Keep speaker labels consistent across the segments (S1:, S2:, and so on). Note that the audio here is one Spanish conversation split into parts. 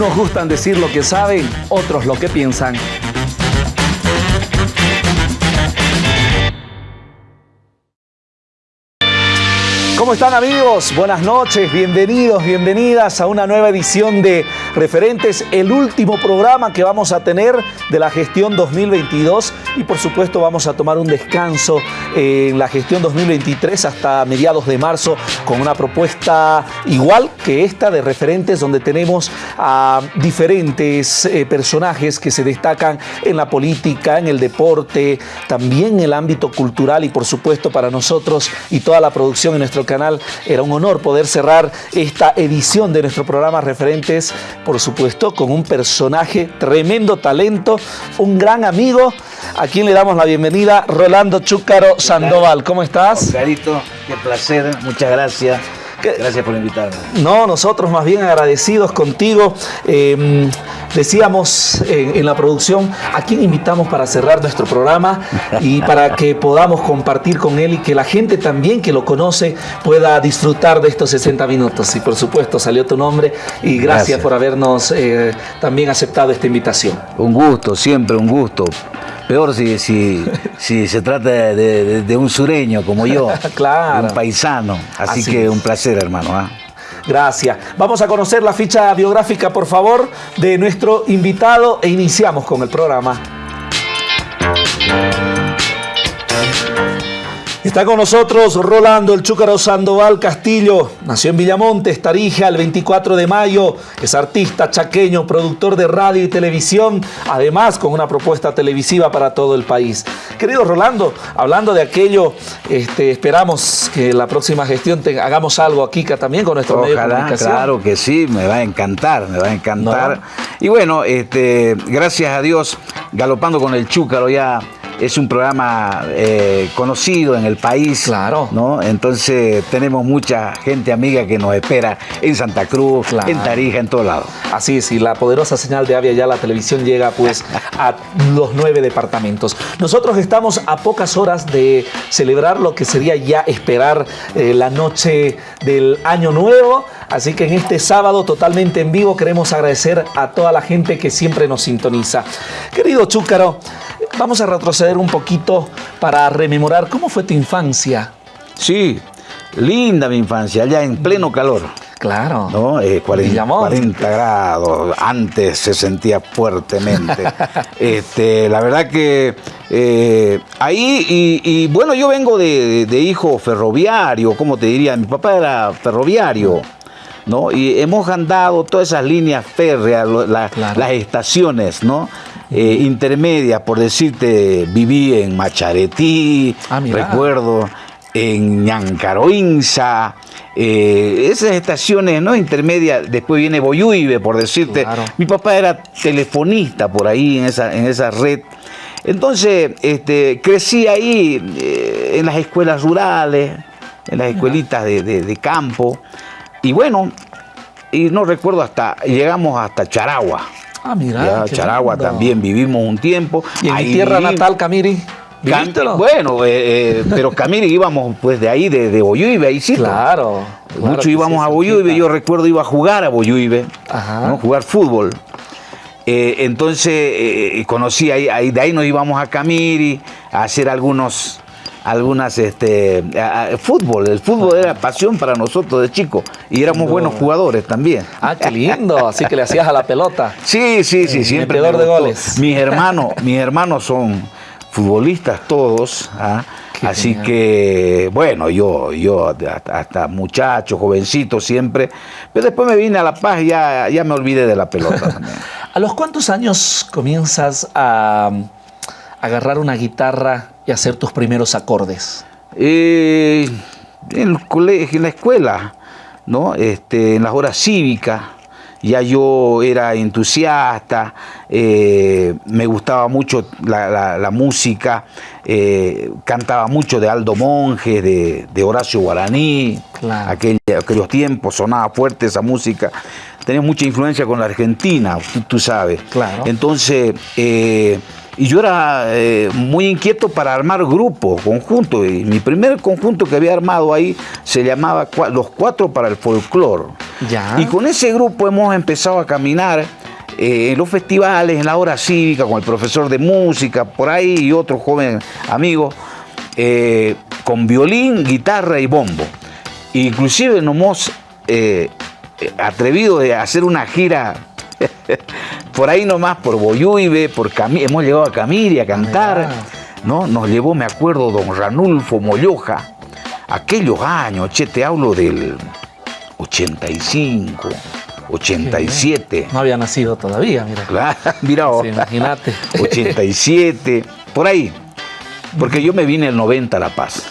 S1: Unos gustan decir lo que saben, otros lo que piensan. ¿Cómo están amigos? Buenas noches, bienvenidos, bienvenidas a una nueva edición de Referentes, el último programa que vamos a tener de la gestión 2022 y por supuesto vamos a tomar un descanso en la gestión 2023 hasta mediados de marzo con una propuesta igual que esta de Referentes donde tenemos a diferentes eh, personajes que se destacan en la política, en el deporte, también en el ámbito cultural y por supuesto para nosotros y toda la producción en nuestro canal era un honor poder cerrar esta edición de nuestro programa Referentes, por supuesto, con un personaje, tremendo talento, un gran amigo, a quien le damos la bienvenida, Rolando Chúcaro Sandoval. ¿Cómo estás?
S2: Carito, qué placer, muchas gracias. Gracias por invitarme.
S1: No, nosotros más bien agradecidos contigo. Eh, decíamos en, en, la producción a quién invitamos para cerrar nuestro programa y para que podamos compartir con él y que la gente también que lo conoce pueda disfrutar de estos 60 minutos. Y por supuesto salió tu nombre y gracias, gracias. por habernos eh, también aceptado esta invitación.
S2: Un gusto, siempre un gusto. Peor si, si, si se trata de, de, de, un sureño como yo,
S1: claro.
S2: un paisano. Así, Así que es. un placer, hermano. ¿eh?
S1: Gracias. Vamos a conocer la ficha biográfica, por favor, de nuestro invitado e iniciamos con el programa. Está con nosotros Rolando El Chúcaro Sandoval Castillo. Nació en Villamontes, Tarija, el 24 de mayo. Es artista chaqueño, productor de radio y televisión, además con una propuesta televisiva para todo el país. Querido Rolando, hablando de aquello, este, esperamos que la próxima gestión te, hagamos algo aquí también con nuestro
S2: Ojalá,
S1: medio de comunicación.
S2: Claro que sí, me va a encantar, me va a encantar. No. Y bueno, este, gracias a Dios, galopando con el Chúcaro ya es un programa eh, conocido en el país.
S1: Claro.
S2: ¿no? Entonces tenemos mucha gente amiga que nos espera en Santa Cruz, claro. en Tarija, en todos lados.
S1: Así es, y la poderosa señal de Avia ya la televisión llega pues a los nueve departamentos. Nosotros estamos a pocas horas de celebrar lo que sería ya esperar eh, la noche del año nuevo. Así que en este sábado totalmente en vivo queremos agradecer a toda la gente que siempre nos sintoniza. Querido Chúcaro, vamos a retroceder un poquito para rememorar cómo fue tu infancia.
S2: Sí, linda mi infancia, allá en pleno calor.
S1: Claro.
S2: ¿no? Eh, 40, 40, grados, antes se sentía fuertemente. este, la verdad que eh, ahí, y, y, bueno, yo vengo de, de, hijo ferroviario, como te diría, mi papá era ferroviario. ¿no? Y hemos andado todas esas líneas férreas, la, claro. las estaciones, ¿no? Eh, intermedias, por decirte, viví en Macharetí, ah, recuerdo, en Ñancaroinza, eh, esas estaciones no intermedias, después viene Boyuibe, por decirte. Claro. Mi papá era telefonista por ahí en esa, en esa red. Entonces, este, crecí ahí eh, en las escuelas rurales, en las escuelitas de, de, de campo. Y bueno, y no recuerdo hasta, llegamos hasta Charagua.
S1: Ah, mira.
S2: Ya, Charagua lindo. también vivimos un tiempo.
S1: ¿Y en ahí mi tierra natal, Camiri?
S2: Can, bueno, eh, eh, pero Camiri íbamos pues de ahí, de, de Boyuibe, ahí sí.
S1: Claro. claro
S2: Mucho íbamos a Boyuibe, yo recuerdo iba a jugar a Boyuibe, ¿no? jugar fútbol. Eh, entonces conocí ahí, ahí, de ahí nos íbamos a Camiri a hacer algunos algunas este a, a, fútbol el fútbol era pasión para nosotros de chicos y éramos no. buenos jugadores también
S1: ah qué lindo así que le hacías a la pelota
S2: sí sí sí siempre
S1: de goles
S2: mis hermanos mis hermanos son futbolistas todos ¿ah? así genial. que bueno yo yo hasta, hasta, muchacho jovencito siempre pero después me vine a la paz y ya ya me olvidé de la pelota
S1: a los cuántos años comienzas a agarrar una guitarra y hacer tus primeros acordes?
S2: Eh, en, el colegio, en la escuela, ¿no? este, en las horas cívicas, ya yo era entusiasta, eh, me gustaba mucho la, la, la música, eh, cantaba mucho de Aldo Monge, de, de Horacio Guaraní, claro. aquel, aquellos tiempos sonaba fuerte esa música, tenía mucha influencia con la Argentina, tú, tú sabes.
S1: Claro.
S2: Entonces, eh, y yo era eh, muy inquieto para armar grupos, conjuntos. Y mi primer conjunto que había armado ahí se llamaba Los Cuatro para el Folclor. Y con ese grupo hemos empezado a caminar eh, en los festivales, en la hora cívica, con el profesor de música, por ahí y otro joven amigo, eh, con violín, guitarra y bombo. Inclusive nos hemos atrevido a hacer una gira por ahí nomás, por Boyuibe, por hemos llegado a Camiri a cantar. ¿no? Nos llevó, me acuerdo, don Ranulfo Molloja, aquellos años, che, te hablo del 85, 87.
S1: No había nacido todavía, mira.
S2: Claro, mira,
S1: imagínate.
S2: 87, por ahí. Porque yo me vine el 90 a La Paz.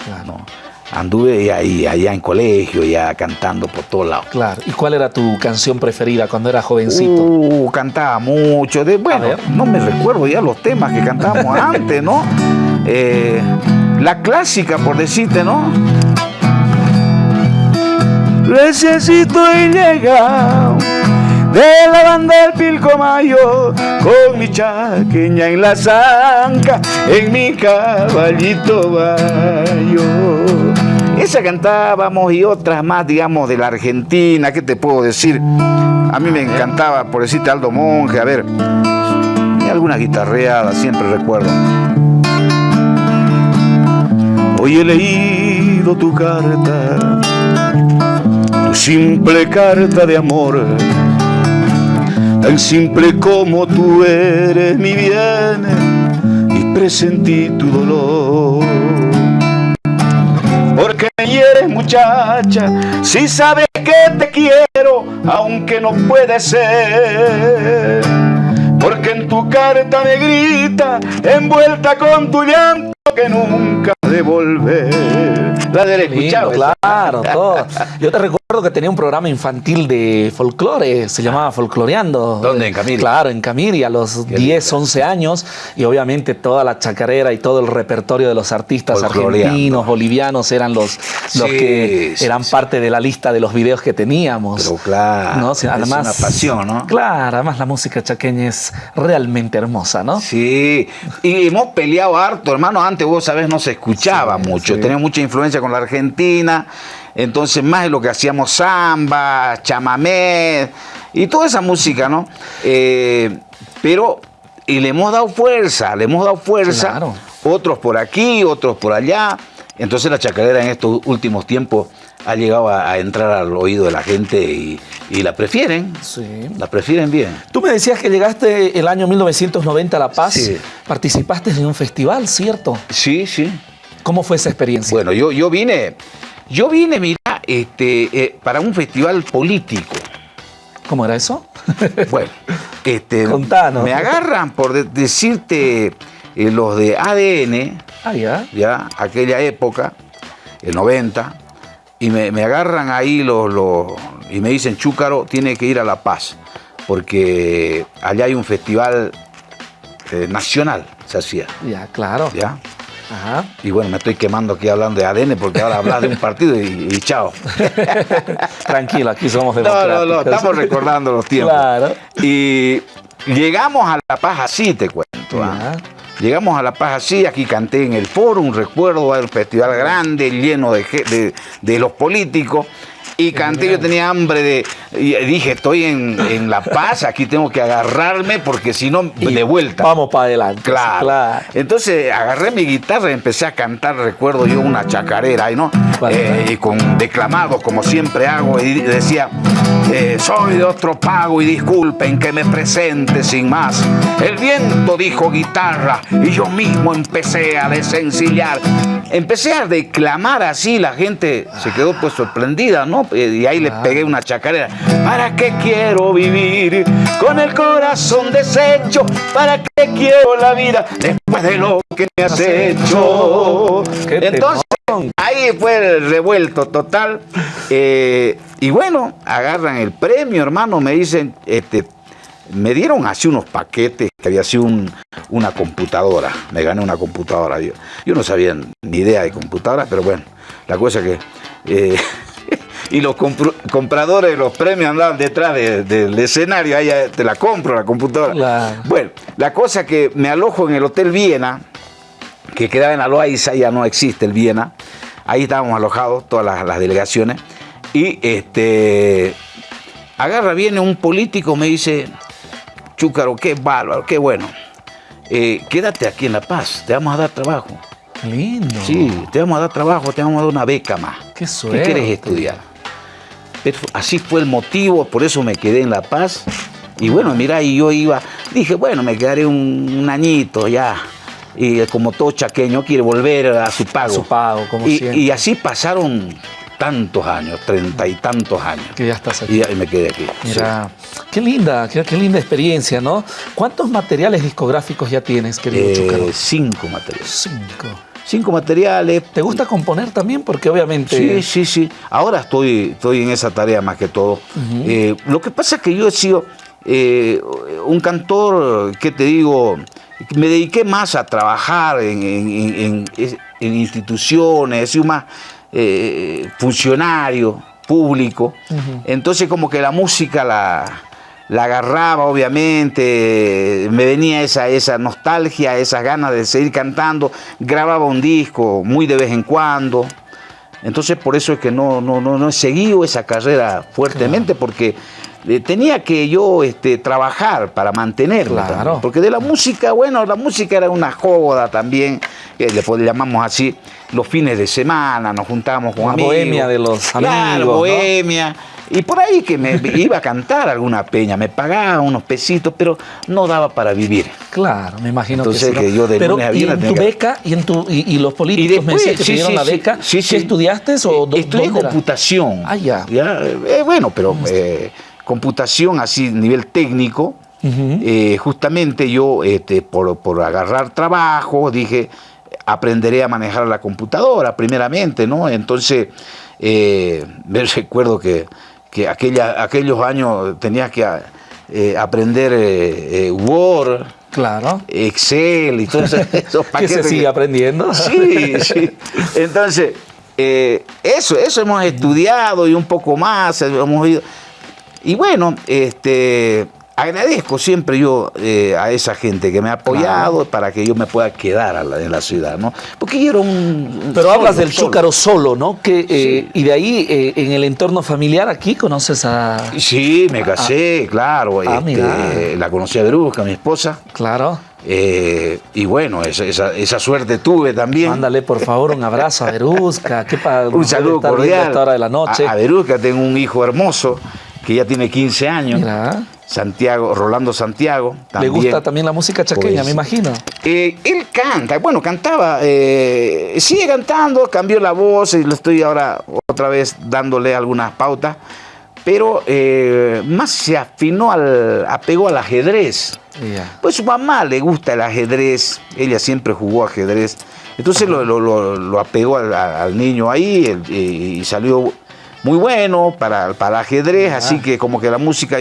S2: Anduve ahí, allá en colegio, ya cantando por todos lados.
S1: Claro. ¿Y cuál era tu canción preferida cuando eras jovencito?
S2: Uh, cantaba mucho. De, bueno, no me recuerdo ya los temas que cantábamos antes, ¿no? Eh, la clásica, por decirte, ¿no? necesito y llega de la banda del Pilcomayo con mi chaqueña en la zanca, en mi caballito bayo. Esa cantábamos y otras más, digamos, de la Argentina, ¿qué te puedo decir? A mí me encantaba, por decirte Aldo Monge, a ver, y alguna guitarreada, siempre recuerdo. Hoy he leído tu carta simple carta de amor, tan simple como tú eres mi bien y presentí tu dolor. Porque eres muchacha, si sabes que te quiero, aunque no puede ser. Porque en tu carta me grita, envuelta con tu llanto, que nunca devolver.
S1: La del escuchado. Claro, todo. Yo te recuerdo que tenía un programa infantil de folclore, se llamaba Folcloreando.
S2: ¿Dónde? En Camiri.
S1: Claro, en Camiri, a los 10, 11 años. Y obviamente toda la chacarera y todo el repertorio de los artistas argentinos, bolivianos, eran los, los que eran parte de la lista de los videos que teníamos.
S2: Pero claro,
S1: es una pasión, ¿no? Claro, además la música chaqueña es realmente hermosa, ¿no?
S2: Sí, y hemos peleado harto, hermano, antes vos sabés, no se escuchaba mucho, tenía mucha influencia con la Argentina, entonces más de lo que hacíamos samba, chamamé y toda esa música, ¿no? Eh, pero, y le hemos dado fuerza, le hemos dado fuerza, otros por aquí, otros por allá, entonces la chacarera en estos últimos tiempos ha llegado a, entrar al oído de la gente y, la prefieren. Sí. La prefieren bien.
S1: Tú me decías que llegaste el año 1990 a La Paz. Sí. Participaste en un festival, ¿cierto?
S2: Sí, sí.
S1: ¿Cómo fue esa experiencia?
S2: Bueno, yo, yo vine, yo vine, mira, este, eh, para un festival político.
S1: ¿Cómo era eso?
S2: bueno, este, Contanos. me agarran por decirte eh, los de ADN,
S1: ah, ya.
S2: ya, aquella época, el 90, y me, agarran ahí los, y me dicen, Chúcaro tiene que ir a La Paz, porque allá hay un festival eh, nacional, se hacía.
S1: Ya, claro.
S2: ¿Ya? Ajá. Y bueno, me estoy quemando aquí hablando de ADN porque ahora hablas de un partido y, chao.
S1: Tranquilo, aquí somos
S2: democráticos. No, no, no, estamos recordando los tiempos. Claro. Y llegamos a La Paz así, te cuento. ¿ah? Llegamos a La Paz así, aquí canté en el foro, un recuerdo del festival grande, lleno de, de los políticos. Y canté, yo tenía hambre de. Y dije, estoy en, La Paz, aquí tengo que agarrarme porque si no, de vuelta.
S1: Vamos para adelante.
S2: Claro. Entonces agarré mi guitarra y empecé a cantar, recuerdo yo, una chacarera, ¿no? Eh, y con declamados, como siempre hago, y decía. Eh, soy de otro pago y disculpen que me presente sin más. El viento dijo guitarra y yo mismo empecé a desencillar. Empecé a declamar así, la gente se quedó pues sorprendida, ¿no? Eh, y ahí le pegué una chacarera. ¿Para qué quiero vivir con el corazón deshecho? ¿Para qué quiero la vida después de lo que me has hecho? Entonces, ahí fue el revuelto total. Eh, y bueno, agarran el premio, hermano, me dicen, este, me dieron así unos paquetes que había sido una computadora. Me gané una computadora. Yo, yo no sabía ni idea de computadora, pero bueno, la cosa que... Eh, y los compradores de los premios andaban detrás del escenario, ahí te la compro la computadora. Bueno, la cosa que me alojo en el Hotel Viena, que quedaba en Aloaiza, ya no existe el Viena, ahí estábamos alojados, todas las, delegaciones, y este agarra, viene un político, me dice, Chúcaro, qué bárbaro, qué bueno. Eh, quédate aquí en La Paz, te vamos a dar trabajo.
S1: Lindo.
S2: Sí, te vamos a dar trabajo, te vamos a dar una beca más.
S1: Qué suerte.
S2: ¿Qué quieres estudiar? Pero así fue el motivo, por eso me quedé en La Paz. Y bueno, mira, y yo iba, dije, bueno, me quedaré un, un añito ya. Y como todo chaqueño quiere volver a su pago.
S1: Su pago, como
S2: y,
S1: siempre.
S2: y así pasaron tantos años, treinta y tantos años.
S1: Que ya estás aquí.
S2: Y me quedé aquí.
S1: Mira, qué linda, qué, qué linda experiencia, ¿no? ¿Cuántos materiales discográficos ya tienes, querido
S2: Eh, cinco materiales.
S1: Cinco.
S2: Cinco materiales.
S1: ¿Te gusta componer también? Porque obviamente...
S2: Sí, sí, sí. Ahora estoy, estoy en esa tarea más que todo. Eh, lo que pasa es que yo he sido eh, un cantor, ¿qué te digo? Me dediqué más a trabajar en, en- en- en- en instituciones, he sido más eh, funcionario público. Entonces como que la música la, la agarraba, obviamente, me venía esa, esa nostalgia, esas ganas de seguir cantando, grababa un disco muy de vez en cuando. Entonces por eso es que no, no, no, no he seguido esa carrera fuertemente, porque eh, tenía que yo este, trabajar para mantenerla.
S1: Claro.
S2: también. Porque de la música, bueno, la música era una joda también, que le, llamamos así, los fines de semana, nos juntábamos con
S1: La
S2: amigos.
S1: bohemia de los
S2: Claro,
S1: amigos, ¿no?
S2: bohemia. Y por ahí que me iba a cantar alguna peña, me pagaban unos pesitos, pero no daba para vivir.
S1: Claro, me imagino
S2: Entonces,
S1: que sí.
S2: que
S1: ¿no?
S2: yo de
S1: Pero
S2: lunes a
S1: ¿y
S2: viernes
S1: en tu
S2: que-
S1: beca y, en tu, y, y los políticos me
S2: después,
S1: decían que
S2: sí,
S1: te dieron
S2: sí,
S1: la beca. ¿Qué estudiaste o
S2: Estudié computación.
S1: Ah, ya.
S2: Eh, bueno, pero eh, computación así, nivel técnico. Eh, justamente yo, este, por, por agarrar trabajo, dije, aprenderé a manejar la computadora primeramente, ¿no? Entonces, eh, me recuerdo que, que aquella, aquellos años tenías que eh, aprender Word,
S1: Claro.
S2: Excel y todos esos
S1: Que se sigue aprendiendo.
S2: Sí, sí. Entonces, eh, eso, eso hemos estudiado y un poco más, hemos ido. Y bueno, este, agradezco siempre yo eh, a esa gente que me ha apoyado para que yo me pueda quedar a la- en la ciudad, ¿no? Porque yo era un... un
S1: Pero
S2: solo,
S1: hablas del
S2: solo.
S1: chúcaro solo, ¿no? Que, eh, Y de ahí, eh, en el entorno familiar, aquí conoces a...
S2: Sí, me casé, claro.
S1: Ah,
S2: este, la conocí a Verusca, mi esposa.
S1: Claro.
S2: eh, y bueno, esa, esa- esa suerte tuve también.
S1: Mándale, por favor, un abrazo a Verusca. ¿Qué pa-
S2: Un saludo cordial.
S1: a esta hora de la noche.
S2: A, a Verusca tengo un hijo hermoso que ya tiene 15 años.
S1: Mira.
S2: Santiago, Rolando Santiago.
S1: Le
S2: También.
S1: gusta también la música chaqueña,
S2: Pues,
S1: me imagino.
S2: Eh, él canta, bueno, cantaba, eh, sigue cantando, cambió la voz y le estoy ahora otra vez dándole algunas pautas, pero eh, más se afinó al, apegó al ajedrez. Pues su mamá le gusta el ajedrez, ella siempre jugó ajedrez. Entonces lo, lo- lo- lo apegó al, al niño ahí y salió muy bueno para, para ajedrez, así que como que la música,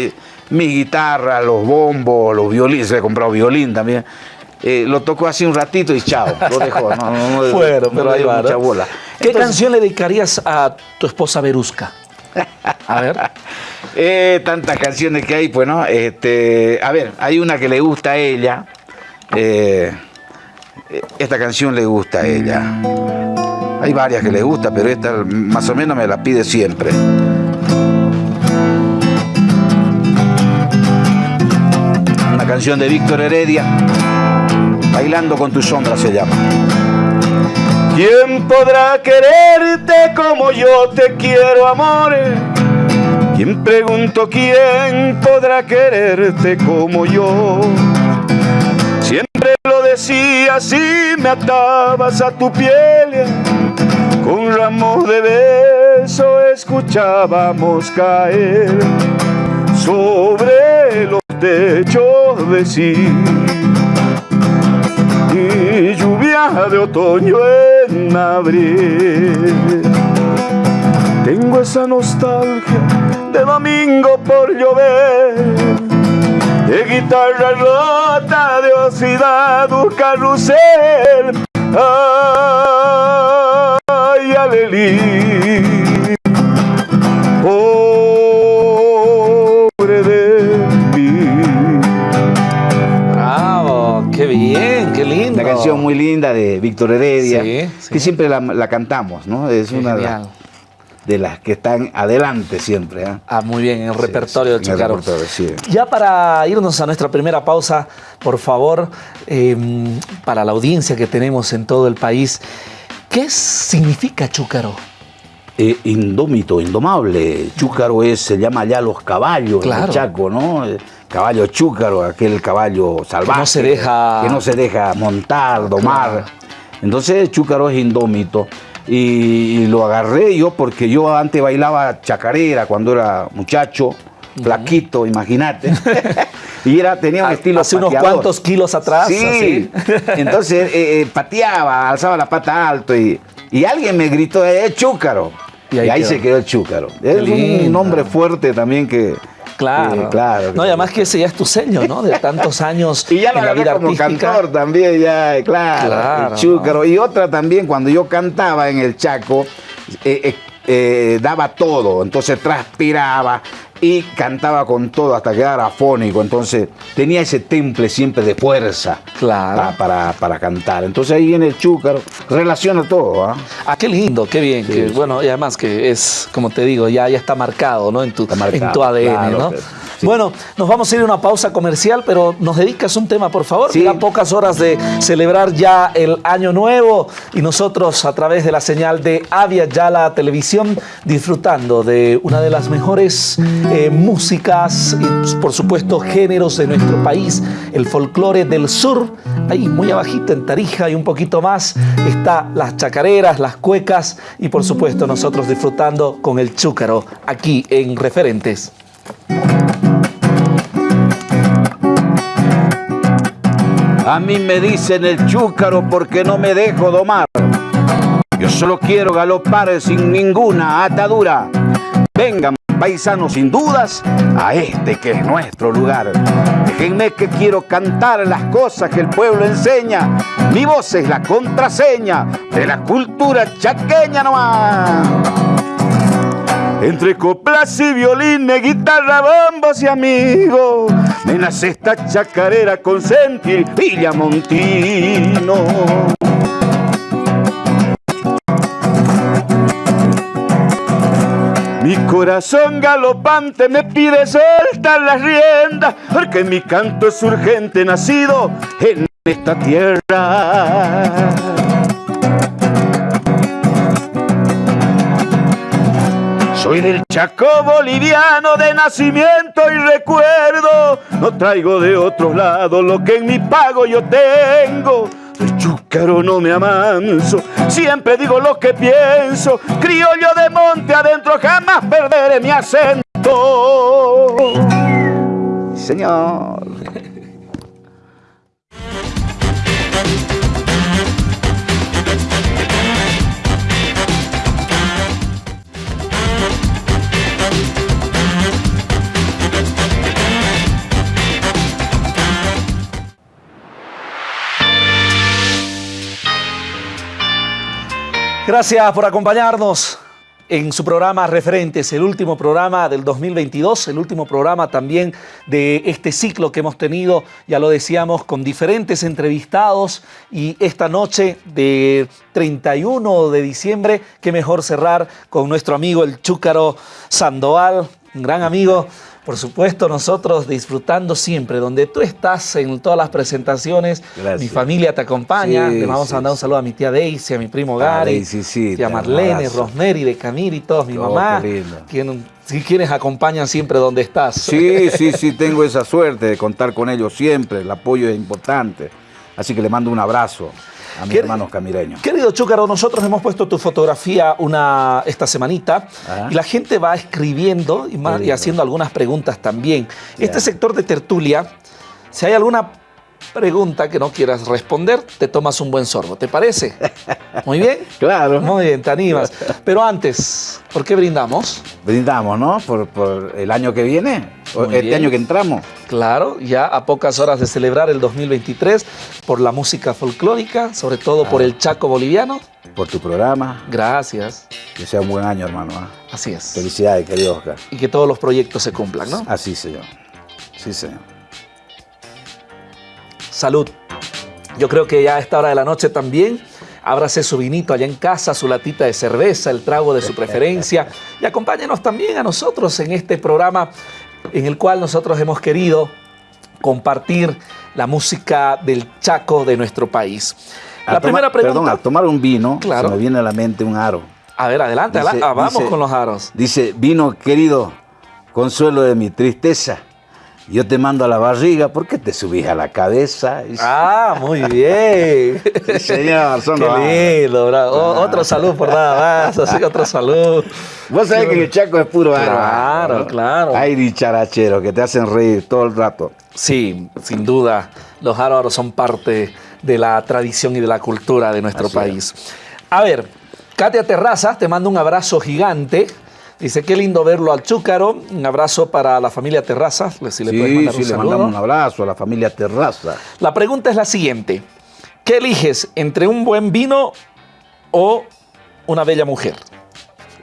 S2: mi guitarra, los bombos, los violines, le he comprado violín también. eh, lo tocó así un ratito y chao, lo dejó. No, no, no,
S1: Bueno,
S2: no
S1: pero ahí va.
S2: mucha bola.
S1: ¿Qué
S2: Entonces,
S1: canción le dedicarías a tu esposa Verusca? A ver.
S2: Eh, tantas canciones que hay, pues, ¿no? Este, a ver, hay una que le gusta a ella. eh, esta canción le gusta a ella. Hay varias que le gusta, pero esta más o menos me la pide siempre. Una canción de Víctor Heredia. Bailando con tu sombra se llama. ¿Quién podrá quererte como yo te quiero, amores? ¿Quién pregunto quién podrá quererte como yo? Siempre lo decías y me atabas a tu piel. Con ramos de beso escuchábamos caer sobre los techos de sí. Y lluvia de otoño en abril. Tengo esa nostalgia de domingo por llover, de guitarra rota, de oxidado carrusel. Ay, canción muy linda de Víctor Heredia,
S1: Sí, sí.
S2: que siempre la, la cantamos, ¿no? Es una de las-
S1: Genial.
S2: de las que están adelante siempre. ¿eh?
S1: Ah, muy bien, en el repertorio del Chúcaro.
S2: Sí.
S1: Ya para irnos a nuestra primera pausa, por favor, em, para la audiencia que tenemos en todo el país, ¿qué significa Chúcaro?
S2: Eh, indómito, indomable. Chúcaro es, se llama ya los caballos claro. Chaco, ¿no? Caballo chúcaro, aquel caballo salvaje.
S1: Que no se deja...
S2: Que no se deja montar, domar. Entonces chúcaro es indómito. Y, lo agarré yo porque yo antes bailaba chacarera cuando era muchacho, flaquito, imagínate. y era, tenía un estilo
S1: Hace unos cuantos kilos atrás.
S2: Sí. Entonces eh, eh, pateaba, alzaba la pata alto y, y alguien me gritó, ¡eh, chúcaro! Y ahí, se quedó el chúcaro. Es un nombre fuerte también que,
S1: Claro. claro. No, y además que ese ya es tu sello, ¿no? De tantos años
S2: y ya en la vida como cantor también, ya, claro. el chúcaro. Y otra también, cuando yo cantaba en el Chaco, eh, eh, eh, daba todo, entonces transpiraba, y cantaba con todo hasta quedar afónico. Entonces tenía ese temple siempre de fuerza
S1: claro.
S2: para, para, cantar. Entonces ahí viene el chúcaro, relaciona todo.
S1: ¿ah? ¿ah? qué lindo, qué bien. Que, bueno, y además que es, como te digo, ya, ya está marcado ¿no? en, tu, en tu ADN. ¿no? Bueno, nos vamos a ir a una pausa comercial, pero nos dedicas un tema, por favor. Sí. pocas horas de celebrar ya el año nuevo y nosotros a través de la señal de Avia Yala Televisión disfrutando de una de las mejores eh, músicas y por supuesto géneros de nuestro país, el folclore del sur. Ahí muy abajito en Tarija y un poquito más está las chacareras, las cuecas y por supuesto nosotros disfrutando con el chúcaro aquí en Referentes.
S2: A mí me dicen el chúcaro porque no me dejo domar. Yo solo quiero galopar sin ninguna atadura. Vengan paisanos sin dudas a este que es nuestro lugar. Déjenme que quiero cantar las cosas que el pueblo enseña. Mi voz es la contraseña de la cultura chaqueña nomás. Entre coplas y violines, guitarra, bombos y amigos, me nace esta chacarera con sentir Montino. Mi corazón galopante me pide soltar las riendas, porque mi canto es urgente nacido en esta tierra. Soy del Chaco boliviano de nacimiento y recuerdo. No traigo de otros lados lo que en mi pago yo tengo. De chúcaro no me amanso, siempre digo lo que pienso. Criollo de monte adentro, jamás perderé mi acento. Señor.
S1: Gracias por acompañarnos en su programa Referentes, el último programa del 2022, el último programa también de este ciclo que hemos tenido, ya lo decíamos, con diferentes entrevistados. Y esta noche de 31 de diciembre, qué mejor cerrar con nuestro amigo el Chúcaro Sandoval, un gran amigo por supuesto, nosotros disfrutando siempre, donde tú estás en todas las presentaciones, mi familia te acompaña, le vamos a mandar un saludo a mi tía Daisy, a mi primo ah, Gary, a tía Marlene, Rosemary de Camil y todos, mi oh, mamá, quien, quienes acompañan siempre donde estás.
S2: Sí, sí, sí, tengo esa suerte de contar con ellos siempre, el apoyo es importante, así que le mando un abrazo a mis hermanos camireños.
S1: Querido Chúcaro, nosotros hemos puesto tu fotografía una, esta semanita y la gente va escribiendo y, haciendo algunas preguntas también. Este sector de tertulia, si hay alguna pregunta que no quieras responder, te tomas un buen sorbo. ¿Te parece? Muy bien.
S2: claro.
S1: Muy bien, te animas. Pero antes, ¿por qué brindamos?
S2: Brindamos, ¿no? Por, el año que viene, este año que entramos.
S1: Claro, ya a pocas horas de celebrar el 2023, por la música folclórica, sobre todo por el Chaco boliviano.
S2: Por tu programa.
S1: Gracias.
S2: Que sea un buen año, hermano. ¿ah?
S1: Así es.
S2: Felicidades, querido Oscar.
S1: Y que todos los proyectos se cumplan, ¿no?
S2: Así, señor. Sí, señor
S1: salud. Yo creo que ya a esta hora de la noche también ábrase su vinito allá en casa, su latita de cerveza, el trago de su preferencia y acompáñenos también a nosotros en este programa en el cual nosotros hemos querido compartir la música del Chaco de nuestro país.
S2: La primera pregunta. Perdón, a tomar un vino, claro. se me viene a la mente un aro.
S1: A ver, adelante, ah, vamos con los aros.
S2: Dice, vino querido, consuelo de mi tristeza. Yo te mando a la barriga, ¿por qué te subís a la cabeza?
S1: Ah, muy bien.
S2: sí, señor, son
S1: Qué lindo, bravo. Otro salud por nada más, así otro salud.
S2: Vos sabés que el Chaco es puro aro.
S1: Claro, claro.
S2: Hay dicharacheros que te hacen reír todo el rato.
S1: Sí, sin duda. Los aros son parte de la tradición y de la cultura de nuestro país. A ver, Katia Terrazas te mando un abrazo gigante. Dice, qué lindo verlo al Chúcaro. Un abrazo para la familia Terraza.
S2: Si le sí, mandar sí, le mandamos un abrazo a la familia Terraza.
S1: La pregunta es la siguiente. ¿Qué eliges entre un buen vino o una bella mujer?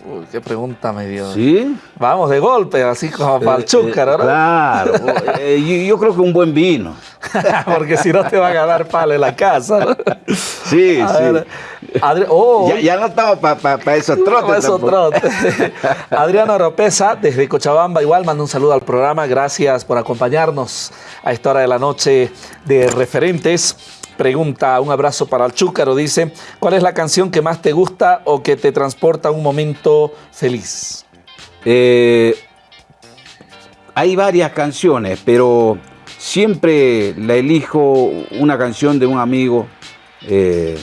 S1: Uy, qué pregunta medio.
S2: ¿Sí?
S1: Vamos de golpe, así como para el eh, chúcar, ¿verdad?
S2: Claro, eh, yo, creo que un buen vino.
S1: Porque si no te va a ganar palo en la casa, ¿no?
S2: Sí, sí. Oh, ya, no estamos para esos trotes. esos trotes.
S1: Adriano Oropesa, desde Cochabamba, igual manda un saludo al programa. Gracias por acompañarnos a esta hora de la noche de referentes. Pregunta, un abrazo para el Chúcaro, dice, ¿cuál es la canción que más te gusta o que te transporta a un momento feliz?
S2: Eh, hay varias canciones, pero siempre la elijo una canción de un amigo, eh,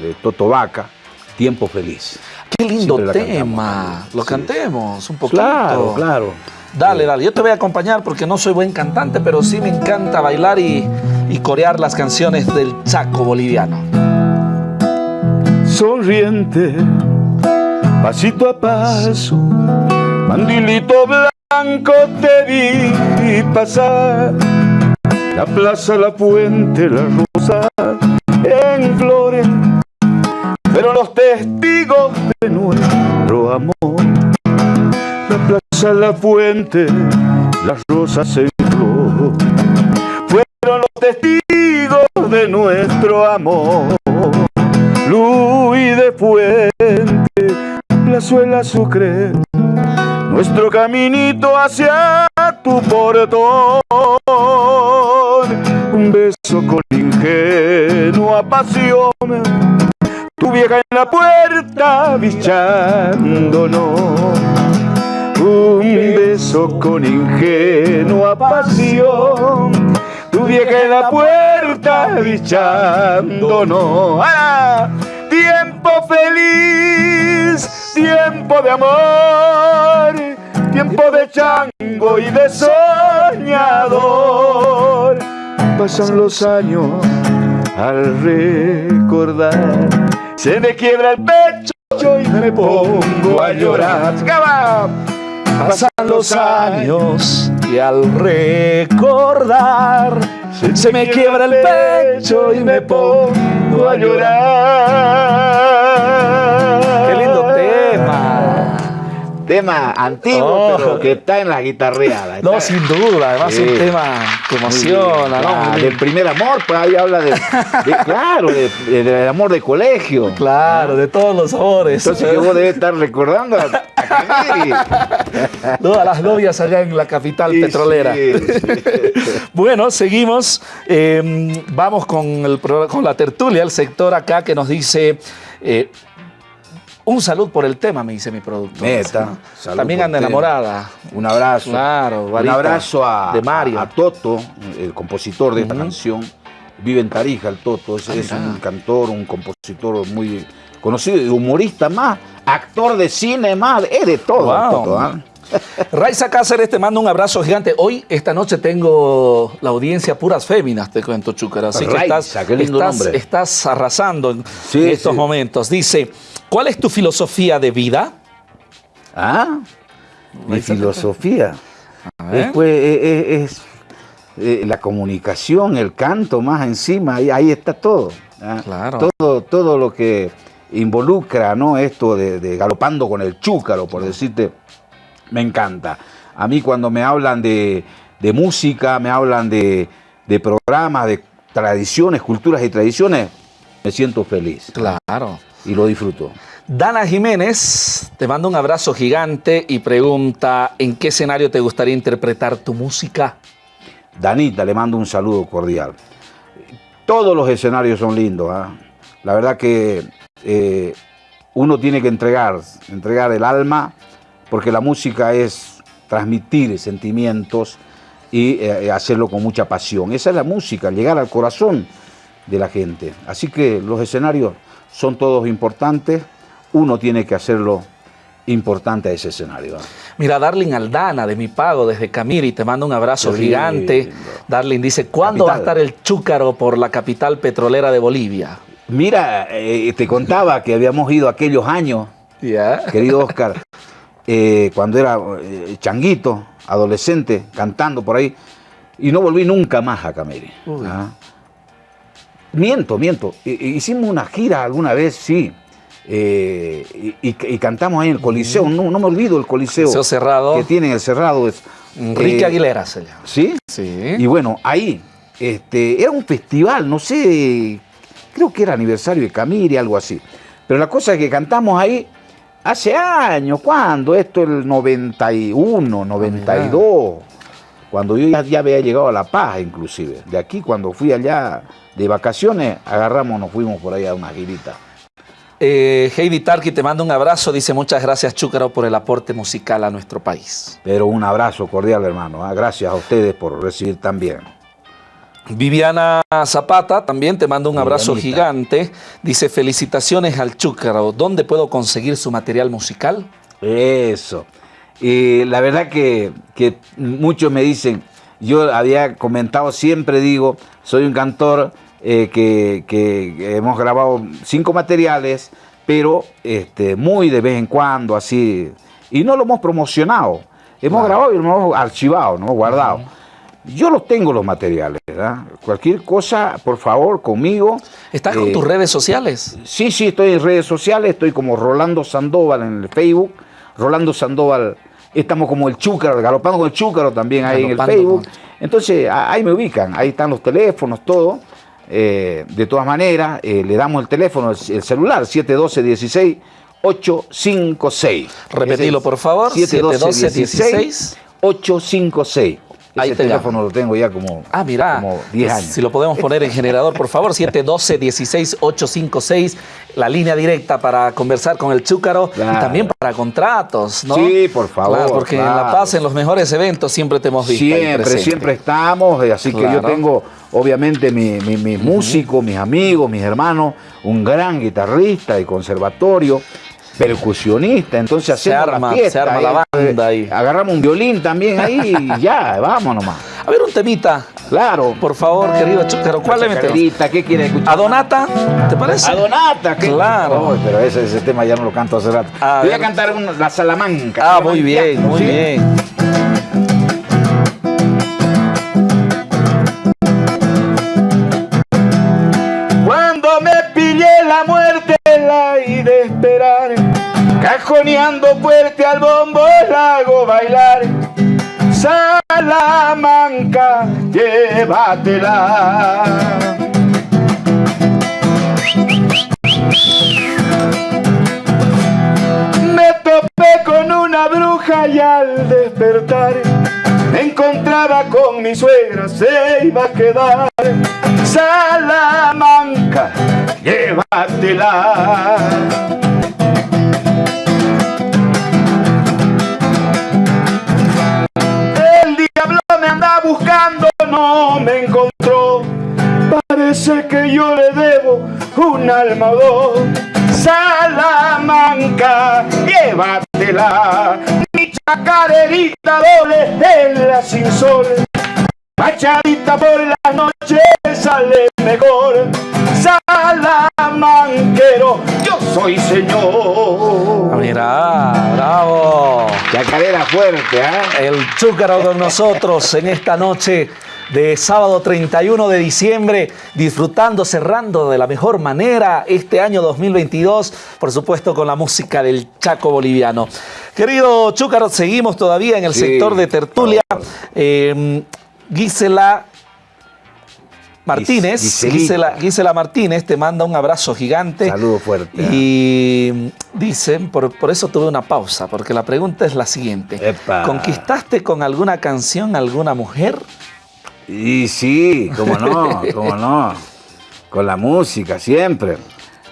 S2: de Toto Vaca, Tiempo Feliz.
S1: Qué lindo tema, lo cantemos un poquito.
S2: Claro, claro.
S1: Dale, dale, yo te voy a acompañar porque no soy buen cantante, pero sí me encanta bailar y corear las canciones del Chaco boliviano.
S3: Sonriente, pasito a paso, mandilito blanco te vi pasar. La plaza, la fuente, la rosa en flores, pero los testigos de nuestro amor. La plaza, la fuente, las rosas en flores fueron los testigos de nuestro amor. Luis de Fuente, Plazuela Sucre, nuestro caminito hacia tu portón. Un beso con ingenua pasión, tu vieja en la puerta bichándonos. Un beso con ingenua pasión tu vieja en la puerta bichándonos. ¡Ah! Tiempo feliz, tiempo de amor, tiempo de chango y de soñador. Pasan los años al recordar, se me quiebra el pecho y me pongo a llorar.
S1: Pasan los años y al recordar se me quiebra el pecho y me pongo a llorar.
S2: Tema antiguo, oh. pero que está en la guitarreada.
S1: No, sin duda, además es un tema que emociona, ¿no?
S2: Del primer amor, pues ahí habla de, claro, del amor de colegio.
S1: Claro, de todos los amores.
S2: Entonces vos debes estar recordando a,
S1: a las novias allá en la capital petrolera. bueno, seguimos. Em, vamos con, el, con la tertulia, el sector acá que nos dice... Eh, un salud por el tema, me dice mi productor.
S2: Neta.
S1: También anda enamorada.
S2: Un abrazo.
S1: Claro,
S2: Un abrazo a, de Mario. A, Toto, el compositor de esta canción. Vive en Tarija el Toto. Es, es, un cantor, un compositor muy conocido, humorista más, actor de cine más, es de todo. Toto, ¿ah?
S1: Raiza Cáceres te mando un abrazo gigante. Hoy, esta noche, tengo la audiencia puras féminas, te cuento, Chúcar. Así que estás, estás, arrasando en estos momentos. Dice, ¿cuál es tu filosofía de vida?
S2: Ah, mi filosofía. Después eh, eh, es, eh, la comunicación, el canto más encima, ahí, ahí está todo. ¿ah? Claro. Todo, todo lo que involucra ¿no? esto de, de galopando con el chúcaro, por decirte, me encanta. A mí cuando me hablan de, música, me hablan de, programas, de tradiciones, culturas y tradiciones, me siento feliz.
S1: Claro.
S2: Y lo disfruto.
S1: Dana Jiménez te manda un abrazo gigante y pregunta, ¿en qué escenario te gustaría interpretar tu música?
S2: Danita, le mando un saludo cordial. Todos los escenarios son lindos. ¿ah? La verdad que eh, uno tiene que entregar, entregar el alma, porque la música es transmitir sentimientos y eh, hacerlo con mucha pasión. Esa es la música, llegar al corazón de la gente. Así que los escenarios son todos importantes uno tiene que hacerlo importante a ese escenario.
S1: Mira, Darling Aldana de Mi Pago desde Camiri te manda un abrazo gigante. Darling dice, ¿cuándo va a estar el Chúcaro por la capital petrolera de Bolivia?
S2: Mira, eh, te contaba que habíamos ido aquellos años, querido Oscar, eh, cuando era eh, changuito, adolescente, cantando por ahí, y no volví nunca más a Camiri. ¿ah? Miento, miento. Hicimos una gira alguna vez, sí, eh, y, cantamos ahí en el Coliseo, no, me olvido el Coliseo.
S1: cerrado.
S2: Que tiene el cerrado. Es,
S1: Enrique eh, Aguilera se llama.
S2: ¿Sí? Sí. Y bueno, ahí, este, era un festival, no sé, creo que era aniversario de Camiri, algo así. Pero la cosa es que cantamos ahí hace años, ¿cuándo? Esto el 91, 92. Cuando yo ya, ya, había llegado a La Paz, inclusive. De aquí, cuando fui allá de vacaciones, agarramos, nos fuimos por ahí a una girita.
S1: Eh, Heidi Tarki te manda un abrazo, dice muchas gracias Chúcaro por el aporte musical a nuestro país.
S2: Pero un abrazo cordial hermano, ¿ah? gracias a ustedes por recibir también.
S1: Viviana Zapata también te manda un abrazo gigante, dice felicitaciones al Chúcaro, ¿dónde puedo conseguir su material musical?
S2: Eso, y la verdad que, que muchos me dicen, yo había comentado, siempre digo, soy un cantor eh, que, hemos grabado cinco materiales, pero este, muy de vez en cuando, así, y no lo hemos promocionado. Hemos grabado y lo hemos archivado, ¿no? guardado. Yo los tengo los materiales, ¿verdad? Cualquier cosa, por favor, conmigo.
S1: ¿Estás con eh, tus redes sociales?
S2: Sí, sí, estoy en redes sociales, estoy como Rolando Sandoval en el Facebook, Rolando Sandoval, estamos como el Chúcaro, galopando con el Chúcaro también ahí en el Facebook. Entonces, ahí me ubican, ahí están los teléfonos, todo. Eh, de todas maneras, eh, le damos el teléfono, el celular, 712-16. 856.
S1: Repetilo, por favor.
S2: 712-16. 856. Ese teléfono lo tengo ya como,
S1: ah, mira,
S2: como 10 años.
S1: Si lo podemos poner en generador, por favor, 712-16-856, la línea directa para conversar con el Chúcaro y también para contratos, ¿no?
S2: Sí, por favor.
S1: porque en La Paz, en los mejores eventos, siempre te hemos visto.
S2: Siempre, siempre estamos, eh, así que yo tengo, obviamente, mis mi, músicos, mis amigos, mis hermanos, un gran guitarrista de conservatorio percusionista, entonces hacemos
S1: se arma,
S2: la fiesta.
S1: Se arma la banda ahí.
S2: Agarramos un violín también ahí y ya, vamos nomás.
S1: A ver un temita.
S2: Claro.
S1: Por favor, querido Chúcaro, ¿cuál le metemos?
S2: ¿Qué quiere escuchar?
S1: ¿A Donata? ¿Te parece?
S2: ¿A Donata? ¿qué?
S1: Claro.
S2: pero ese, ese, tema ya no lo canto hace rato. Voy a cantar La Salamanca.
S1: Ah, muy bien, muy bien.
S3: Llévatela. Me topé con una bruja y al despertar me encontraba con mi suegra, se iba a quedar. Salamanca, llévatela. Que yo le debo un alma o dos. Salamanca, llévatela. Mi chacarerita doble en la sin sol. Machadita por la noche sale mejor. Salamanquero, yo soy señor.
S1: Mira, bravo.
S2: Chacarera fuerte, ¿eh?
S1: El chúcaro con nosotros en esta noche de sábado 31 de diciembre, disfrutando, cerrando de la mejor manera este año 2022, por supuesto con la música del Chaco boliviano. Querido Chúcaro, seguimos todavía en el sector de tertulia. Eh, Gisela Martínez, Gisela, Gisela, Martínez, te manda un abrazo gigante.
S2: Saludo fuerte.
S1: Y dice, por, eso tuve una pausa, porque la pregunta es la siguiente. ¿Conquistaste con alguna canción alguna mujer?
S2: Y sí, cómo no, cómo no. Con la música, siempre.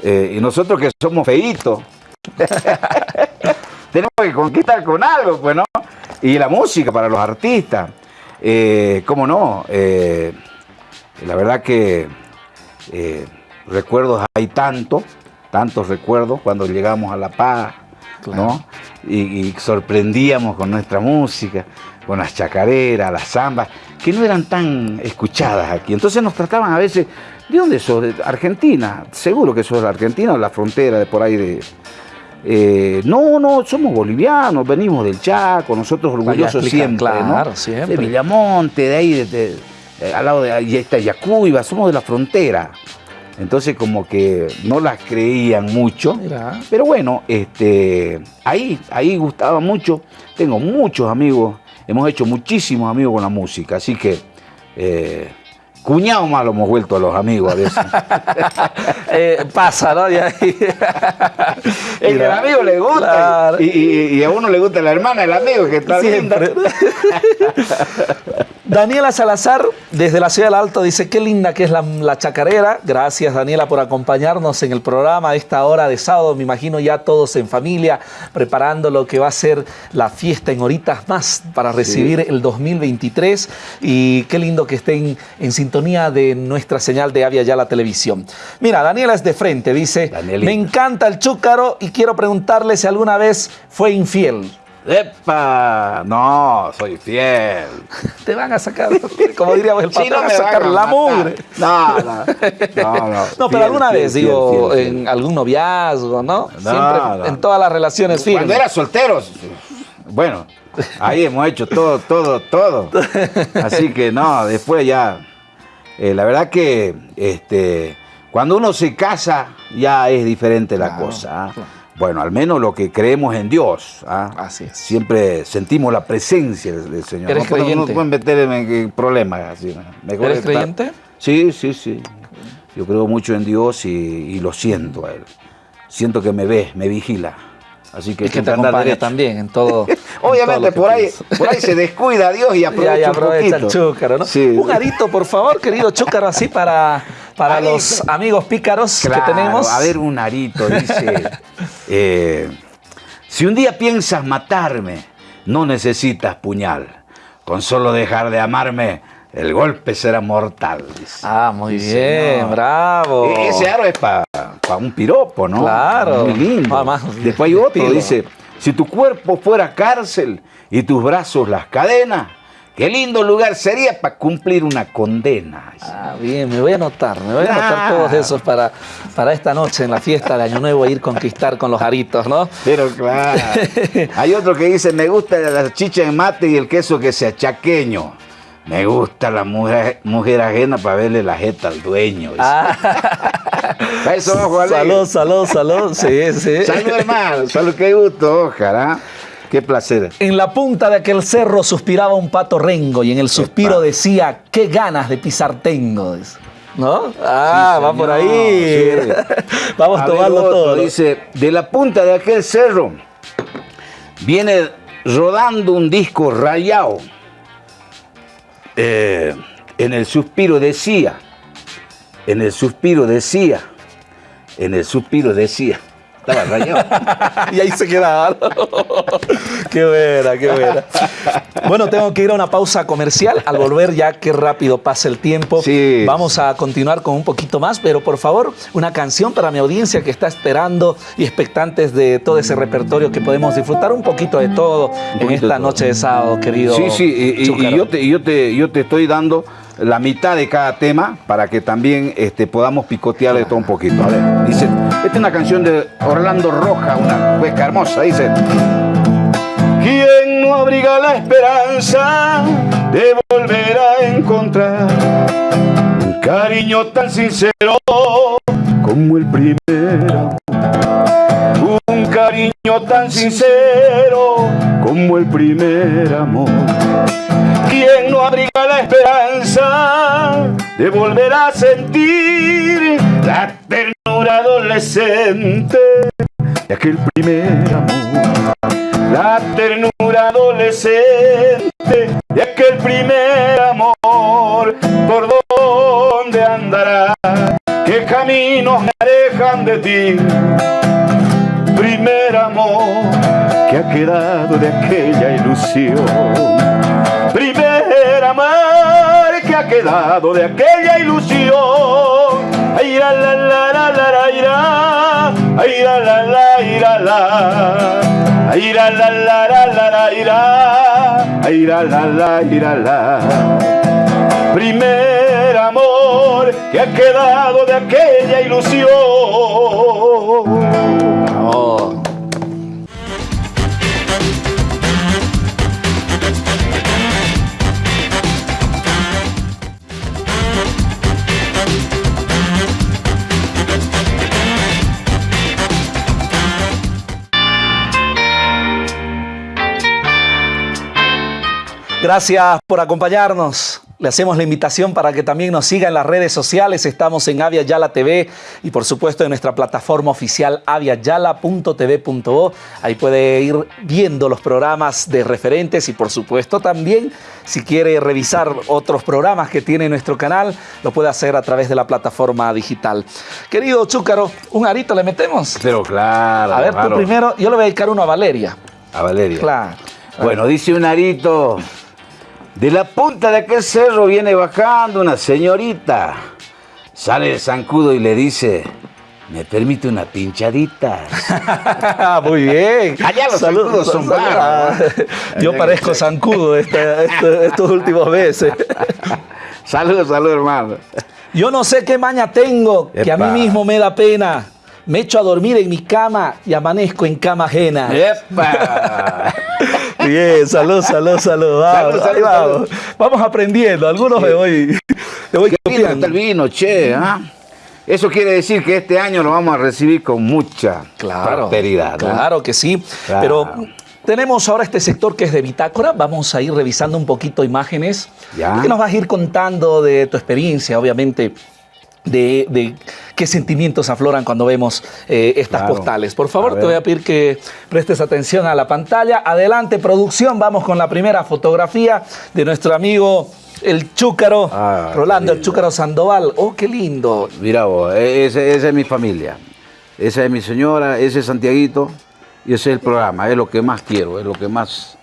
S2: Eh, y nosotros que somos feitos, tenemos que conquistar con algo, pues, ¿no? Y la música para los artistas. Eh, ¿Cómo no? Eh, la verdad que recuerdos hay tanto, tantos recuerdos cuando llegamos a La Paz, ¿no? Y, sorprendíamos con nuestra música, con las chacareras, las zambas, que no eran tan escuchadas aquí. Entonces nos trataban a veces, ¿de dónde sos? ¿De Argentina? Seguro que sos de Argentina o la frontera de por ahí de... Eh, no, no, somos bolivianos, venimos del Chaco, nosotros orgullosos siempre,
S1: claro, siempre.
S2: De Villamonte, de ahí, de eh, al lado de ahí está Yacuiba, somos de la frontera. Entonces como que no las creían mucho. Pero bueno, este, ahí, ahí gustaba mucho. Tengo muchos amigos, hemos hecho muchísimos amigos con la música, así que eh, Cuñado más lo hemos vuelto a los amigos a veces.
S1: Eh, pasa, ¿no? es
S2: que al amigo le gusta y, a uno le gusta la hermana del amigo que está Siempre.
S1: Daniela Salazar, desde la Ciudad del Alto, dice, qué linda que es la, chacarera. Gracias, Daniela, por acompañarnos en el programa a esta hora de sábado. Me imagino ya todos en familia, preparando lo que va a ser la fiesta en horitas más para recibir el 2023. Y qué lindo que estén en sintonía de nuestra señal de Avia Ya la televisión. Mira, Daniela es de frente, dice, me encanta el chúcaro y quiero preguntarle si alguna vez fue infiel.
S2: ¡Epa! No, soy fiel.
S1: Te van a sacar, como diríamos el patrón, a sacar la mugre.
S2: No, no, no.
S1: No, pero alguna vez, digo, en algún noviazgo, ¿no? Siempre, en todas las relaciones firmes.
S2: Cuando eras solteros, bueno, ahí hemos hecho todo, todo, todo. Así que no, después ya, eh, la verdad que este, cuando uno se casa ya es diferente la cosa. ¿ah? Bueno, al menos lo que creemos en Dios. ¿ah?
S1: Así es.
S2: Siempre sentimos la presencia del Señor.
S1: ¿Eres creyente? No,
S2: pueden meter en problemas. Así,
S1: ¿Eres creyente?
S2: Sí, sí, sí. Yo creo mucho en Dios y, lo siento a Él. Siento que me ve, me vigila. Así que,
S1: y que te acompaña también en todo.
S2: Obviamente por ahí, por ahí se descuida Dios y aprovecha, y
S1: aprovecha el chúcaro, ¿no? Un arito, por favor, querido chúcaro, así para, para los amigos pícaros que tenemos.
S2: A ver, un arito, dice. Eh, si un día piensas matarme, no necesitas puñal. Con solo dejar de amarme, el golpe será mortal.
S1: Ah, muy bien, bravo.
S2: E-, ese aro es para un piropo, ¿no?
S1: Claro.
S2: Muy lindo. Después hay otro, dice, si tu cuerpo fuera cárcel y tus brazos las cadenas, Qué lindo lugar sería para cumplir una condena.
S1: Ah, bien, me voy a anotar, me voy a anotar todos esos para, para esta noche en la fiesta de Año Nuevo ir conquistar con los aritos, ¿no?
S2: Pero claro. Hay otro que dice, me gusta la chicha en mate y el queso que sea chaqueño. Me gusta la mujer, mujer ajena para verle la jeta al dueño. Ah.
S1: Salud, salud, salud. Sí, sí.
S2: Salud, hermano. Salud, qué gusto, ojalá. Qué placer.
S1: En la punta de aquel cerro suspiraba un pato rengo y en el suspiro decía, qué ganas de pisar tengo. ¿No? Ah, va por ahí. Vamos a tomarlo todo.
S2: Dice, de la punta de aquel cerro viene rodando un disco rayado. Eh, en el suspiro decía, en el suspiro decía, en el suspiro decía.
S1: y ahí se queda. qué buena, qué buena. Bueno, tengo que ir a una pausa comercial. Al volver ya, qué rápido pasa el tiempo.
S2: Sí.
S1: Vamos a continuar con un poquito más, pero por favor, una canción para mi audiencia que está esperando y expectantes de todo ese repertorio que podemos disfrutar un poquito de todo en esta noche de sábado, querido.
S2: Sí, sí, y, yo, te, yo, te, yo te estoy dando la mitad de cada tema para que también este, podamos picotear de todo un poquito. A ver, dice, esta es una canción de Orlando Roja, una hueca hermosa, dice. ¿Quién no abriga la esperanza de volver a encontrar un cariño tan sincero como el primero? Un cariño tan sincero como el primer amor. ¿Quién no abriga
S3: de volver a sentir la ternura adolescente de aquel primer amor. La ternura adolescente de aquel primer amor. ¿Por dónde andará? ¿Qué caminos me alejan de ti? Primer amor que ha quedado de aquella ilusión. Primer amor que ha quedado de aquella ilusión. Ay, la, la, la, la, la, la, ira. Ay, la, la, la, ira, la. Ay, la, la, la, la, la, la, ira. La, la, la, ira, la. Primer amor que ha quedado de aquella ilusión.
S1: Gracias por acompañarnos. Le hacemos la invitación para que también nos siga en las redes sociales. Estamos en Avia Yala TV y por supuesto en nuestra plataforma oficial aviayala.tv.o. Ahí puede ir viendo los programas de referentes y por supuesto también si quiere revisar otros programas que tiene nuestro canal, lo puede hacer a través de la plataforma digital. Querido Chúcaro, ¿un arito le metemos?
S2: Pero claro.
S1: A ver,
S2: claro.
S1: tú primero, yo le voy a dedicar uno a Valeria.
S2: A Valeria.
S1: Claro.
S2: Bueno, dice un arito. De la punta de aquel cerro viene bajando una señorita. Sale el zancudo y le dice, ¿me permite una pinchadita?
S1: Muy bien.
S2: Allá los zancudos son
S1: bravos. Yo parezco zancudo esta- esta- estos últimos meses.
S2: saludos, saludos, hermano.
S1: Yo no sé qué maña tengo, que a mí mismo me da pena. Me echo a dormir en mi cama y amanezco en cama ajena.
S2: ¡Epa!
S1: Bien, salud, salud, salud. Vamos,
S2: Salud, salud,
S1: ahí vamos. Vamos aprendiendo. Algunos me voy, me voy
S2: Qué
S1: copiando.
S2: el vino, che. ¿ah? Eso quiere decir que este año lo vamos a recibir con mucha
S1: Claro,
S2: prosperidad. ¿no?
S1: claro que sí.
S2: Claro.
S1: Pero tenemos ahora este sector que es de bitácora. Vamos a ir revisando un poquito imágenes.
S2: Ya.
S1: Que nos vas a ir contando de tu experiencia, obviamente. De, de qué sentimientos afloran cuando vemos eh, estas
S2: Claro.
S1: postales. Por favor, te voy a pedir que prestes atención a la pantalla. Adelante, producción. Vamos con la primera fotografía de nuestro amigo el Chúcaro,
S2: Ah,
S1: Rolando, el Chúcaro Sandoval. Oh, qué lindo.
S2: Mira vos, e- esa es mi familia. Esa es mi señora, ese es Santiaguito y ese es el programa. Es lo que más quiero, es lo que más,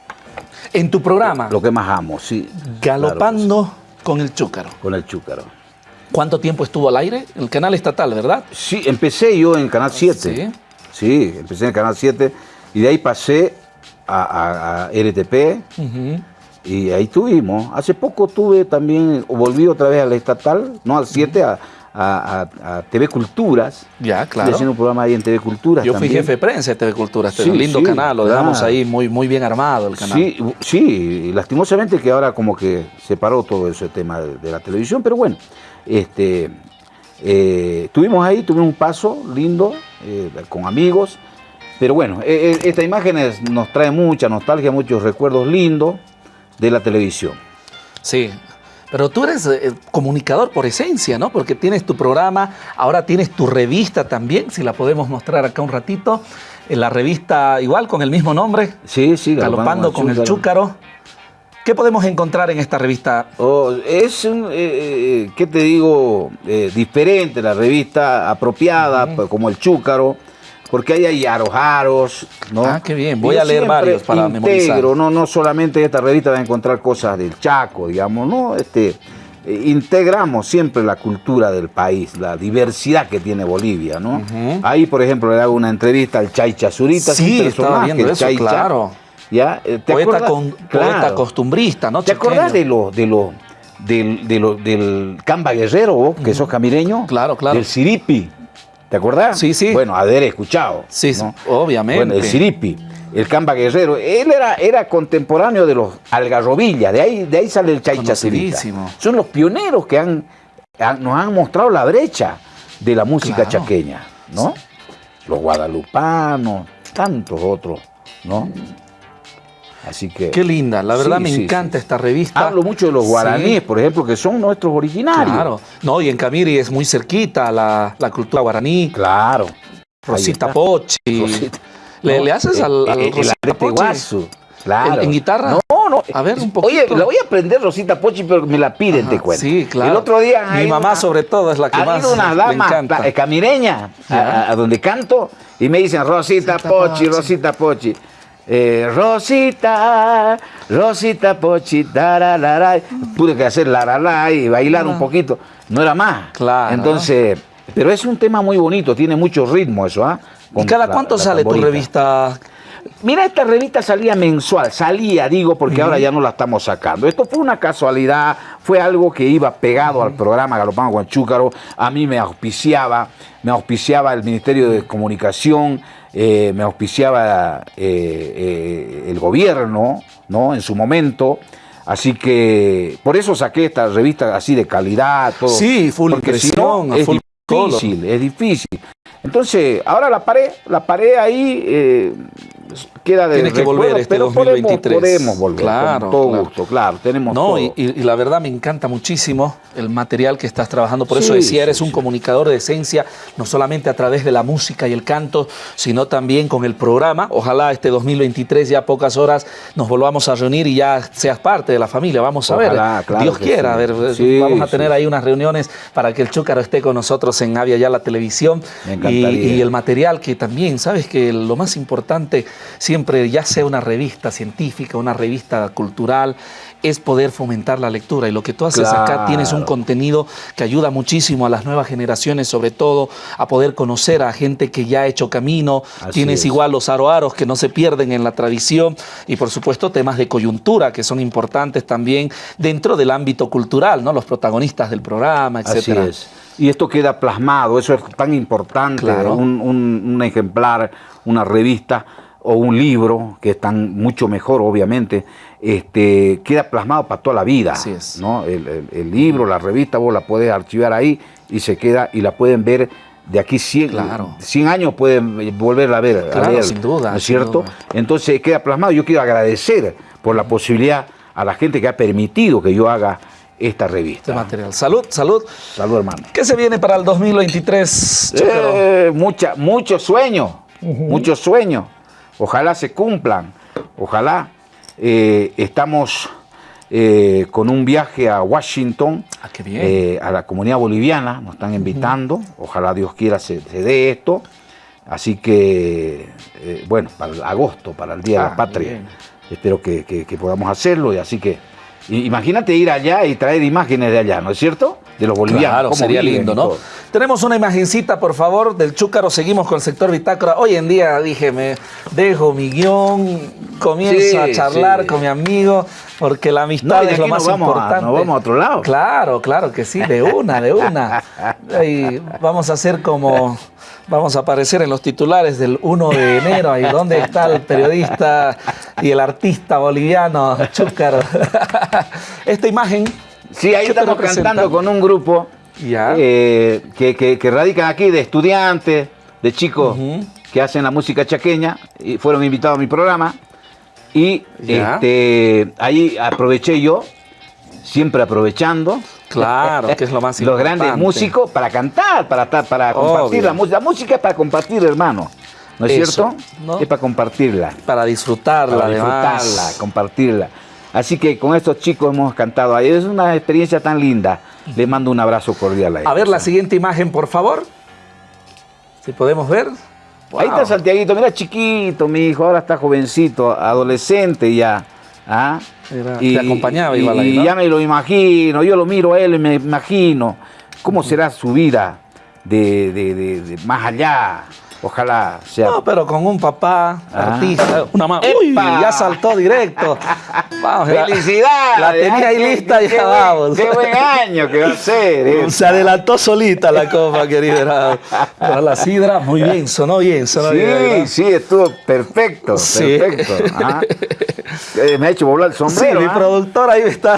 S1: En tu programa,
S2: lo que más amo, sí.
S1: Galopando con el Chúcaro.
S2: Con el chúcaro.
S1: ¿Cuánto tiempo estuvo al aire? El canal estatal, ¿verdad?
S2: Sí, empecé yo en el Canal 7.
S1: Sí.
S2: Sí, empecé en el Canal 7 y de ahí pasé a, a- a RTP y ahí tuvimos. Hace poco tuve también, volví otra vez al estatal, no al 7, a, a- a- a TV Culturas.
S1: Ya,
S2: Estoy
S1: claro.
S2: haciendo un programa ahí en TV Culturas
S1: Yo fui jefe de prensa de TV Cultura, este
S2: Sí,
S1: lindo
S2: sí,
S1: canal, lo dejamos
S2: claro.
S1: ahí muy, muy bien armado el canal.
S2: Sí, sí, lastimosamente que ahora como que se paró todo ese tema de, de la televisión, pero bueno, este, eh, estuvimos ahí, tuvimos un paso lindo eh, con amigos, pero bueno, eh, eh, esta imagen es- nos trae mucha nostalgia, muchos recuerdos lindos de la televisión.
S1: Sí. Pero tú eres eh, comunicador por esencia, ¿no? Porque tienes tu programa, ahora tienes tu revista también, si la podemos mostrar acá un ratito. En la revista igual, con el mismo nombre,
S2: Sí, sí,
S1: Galopando con el Chúcaro. ¿Qué podemos encontrar en esta revista?
S2: Oh, es, un, eh, eh, ¿qué te digo? Eh, diferente la revista, apropiada, pues, como el Chúcaro, porque ahí hay aros, aros, ¿no?
S1: Ah, qué bien. Voy
S2: yo
S1: a leer varios para memorizar.
S2: integro, No, no solamente en esta revista vas a encontrar cosas del Chaco, digamos, ¿no? Este, eh, integramos siempre la cultura del país, la diversidad que tiene Bolivia, ¿no? Ahí, por ejemplo, le hago una entrevista al Chaicha Zurita,
S1: Sí, estaba viendo eso, claro.
S2: ¿Ya? Eh, ¿te
S1: Poeta, con-
S2: Claro.
S1: poeta costumbrista, ¿no?
S2: ¿Te acordás
S1: Chaqueño.
S2: de lo, de lo, del, de lo- del Camba Guerrero, vos, que sos camireño?
S1: Claro, claro.
S2: Del Siripi. ¿Te acordás?
S1: Sí, sí.
S2: Bueno, haber escuchado.
S1: Sí,
S2: ¿no?
S1: obviamente.
S2: Bueno, el Siripi, el Camba Guerrero. Él era, era contemporáneo de los Algarrobilla, de ahí, de ahí sale el.
S1: Conocidísimo.
S2: Son los pioneros que han, han- nos han mostrado la brecha de la música
S1: Claro.
S2: chaqueña, ¿no? Los guadalupanos, tantos otros, ¿no? Así que...
S1: Qué linda, la verdad me encanta esta revista.
S2: Hablo mucho de los guaraníes, por ejemplo, que son nuestros originarios. Claro,
S1: no, y en Camiri es muy cerquita la, la cultura guaraní.
S2: Claro.
S1: Rosita Pochi. ¿Le, haces al, al
S2: Rosita Pochi?
S1: Claro. ¿En, guitarra?
S2: No, no.
S1: A ver, un poquito.
S2: Oye, la voy a aprender Rosita Pochi, pero me la piden, te cuento.
S1: Sí, claro.
S2: El otro día...
S1: Mi mamá, sobre todo, es la que ha más
S2: una dama eh, camireña a, donde canto y me dicen Rosita, Pochi, Rosita Pochi. Eh, Rosita, Rosita Pochi, tararara. Pude que hacer la, la, y bailar un poquito. No era más.
S1: Claro.
S2: Entonces, pero es un tema muy bonito, tiene mucho ritmo eso, ¿ah?
S1: ¿Y cada cuánto sale tu revista?
S2: Mira, esta revista salía mensual, salía, digo, porque ahora ya no la estamos sacando. Esto fue una casualidad, fue algo que iba pegado al programa Galopán Guanchúcaro, a mí me auspiciaba, me auspiciaba el Ministerio de Comunicación, eh, me auspiciaba eh, eh, el gobierno, ¿no? En su momento. Así que por eso saqué esta revista así de calidad, todo.
S1: Sí, full porque si no,
S2: es difícil, es difícil. Entonces, ahora la paré, la paré ahí, queda de
S1: Tiene que volver este pero 2023.
S2: Podemos, volver,
S1: claro,
S2: con todo gusto, claro, tenemos
S1: no, todo. Y, y, la verdad me encanta muchísimo el material que estás trabajando, por eso decía, eres un comunicador de esencia, no solamente a través de la música y el canto, sino también con el programa. Ojalá este 2023, ya pocas horas, nos volvamos a reunir y ya seas parte de la familia, vamos a ver. Dios quiera, a ver, vamos a tener ahí unas reuniones para que el Chúcaro esté con nosotros en Avia ya la televisión. Y, y el material que también, sabes que lo más importante siempre, ya sea una revista científica, una revista cultural, es poder fomentar la lectura. Y lo que tú haces acá, tienes un contenido que ayuda muchísimo a las nuevas generaciones, sobre todo a poder conocer a gente que ya ha hecho camino. tienes igual los aroaros que no se pierden en la tradición y por supuesto temas de coyuntura que son importantes también dentro del ámbito cultural, ¿no? Los protagonistas del programa, etcétera.
S2: Así es. Y esto queda plasmado, eso es tan importante, un ejemplar, una revista o un libro, que están mucho mejor, obviamente, este, queda plasmado para toda la vida.
S1: Así es.
S2: ¿no? El, libro, la revista, vos la podés archivar ahí y se queda y la pueden ver de aquí 100,
S1: claro.
S2: 100 años pueden volverla a ver.
S1: Claro, sin duda.
S2: ¿No es cierto? Entonces queda plasmado. Yo quiero agradecer por la posibilidad a la gente que ha permitido que yo haga esta revista.
S1: Este material. Salud, salud.
S2: Salud, hermano.
S1: ¿Qué se viene para el 2023?
S2: Eh, mucha, muchos sueños, muchos sueños Ojalá se cumplan, ojalá. Eh, estamos eh, con un viaje a Washington,
S1: ah,
S2: eh, a la comunidad boliviana, nos están invitando, ojalá Dios quiera se, dé esto. Así que, bueno, para agosto, para el Día de la ah, Patria, espero que, podamos hacerlo. Y así que, imagínate ir allá y traer imágenes de allá, ¿no es cierto? De los bolivianos.
S1: Claro, sería lindo, ¿no? Tenemos una imagencita, por favor, del Chúcaro. Seguimos con el sector bitácora. Hoy en día dije, me dejo mi guion, comienzo a charlar con mi amigo, porque la amistad es lo más importante.
S2: nos vamos a otro lado.
S1: Claro, claro que sí, de una, de una. Y vamos a hacer como vamos a aparecer en los titulares del 1 de enero, ahí donde está el periodista y el artista boliviano Chúcaro. Esta imagen...
S2: Sí, ahí estamos cantando con un grupo eh, que, radican aquí de estudiantes, de chicos que hacen la música chaqueña y fueron invitados a mi programa. Y este, ahí aproveché yo, siempre aprovechando.
S1: Claro, que es lo más
S2: Los grandes músicos para cantar, para, para compartir la música. La música es para compartir, hermano. ¿No es cierto? Es para compartirla.
S1: Para disfrutarla,
S2: Para disfrutarla, compartirla. Así que con estos chicos hemos cantado ahí. Es una experiencia tan linda. Le mando un abrazo cordial a ellos.
S1: A ver la siguiente imagen, por favor. Si podemos ver.
S2: Ahí está Santiaguito, mira chiquito, mi hijo, ahora está jovencito, adolescente ya. ¿ah?
S1: y, te acompañaba igual
S2: ahí, Y ya me lo imagino, yo lo miro a él y me imagino cómo será su vida de, de más allá. Ojalá sea.
S1: No, pero con un papá ah. artista, una mamá. Uy, ya saltó directo.
S2: Vamos, ¡Felicidades!
S1: La, tenía ahí lista y ya vamos.
S2: Qué buen año que va a ser.
S1: Se adelantó solita la copa, querido. Pero la sidra, muy bien, sonó bien, sonó
S2: sí,
S1: bien.
S2: Sí, sí, estuvo perfecto, perfecto. Ah. Eh, me ha hecho volar el sombrero.
S1: Sí, mi ¿ah? productor ahí está.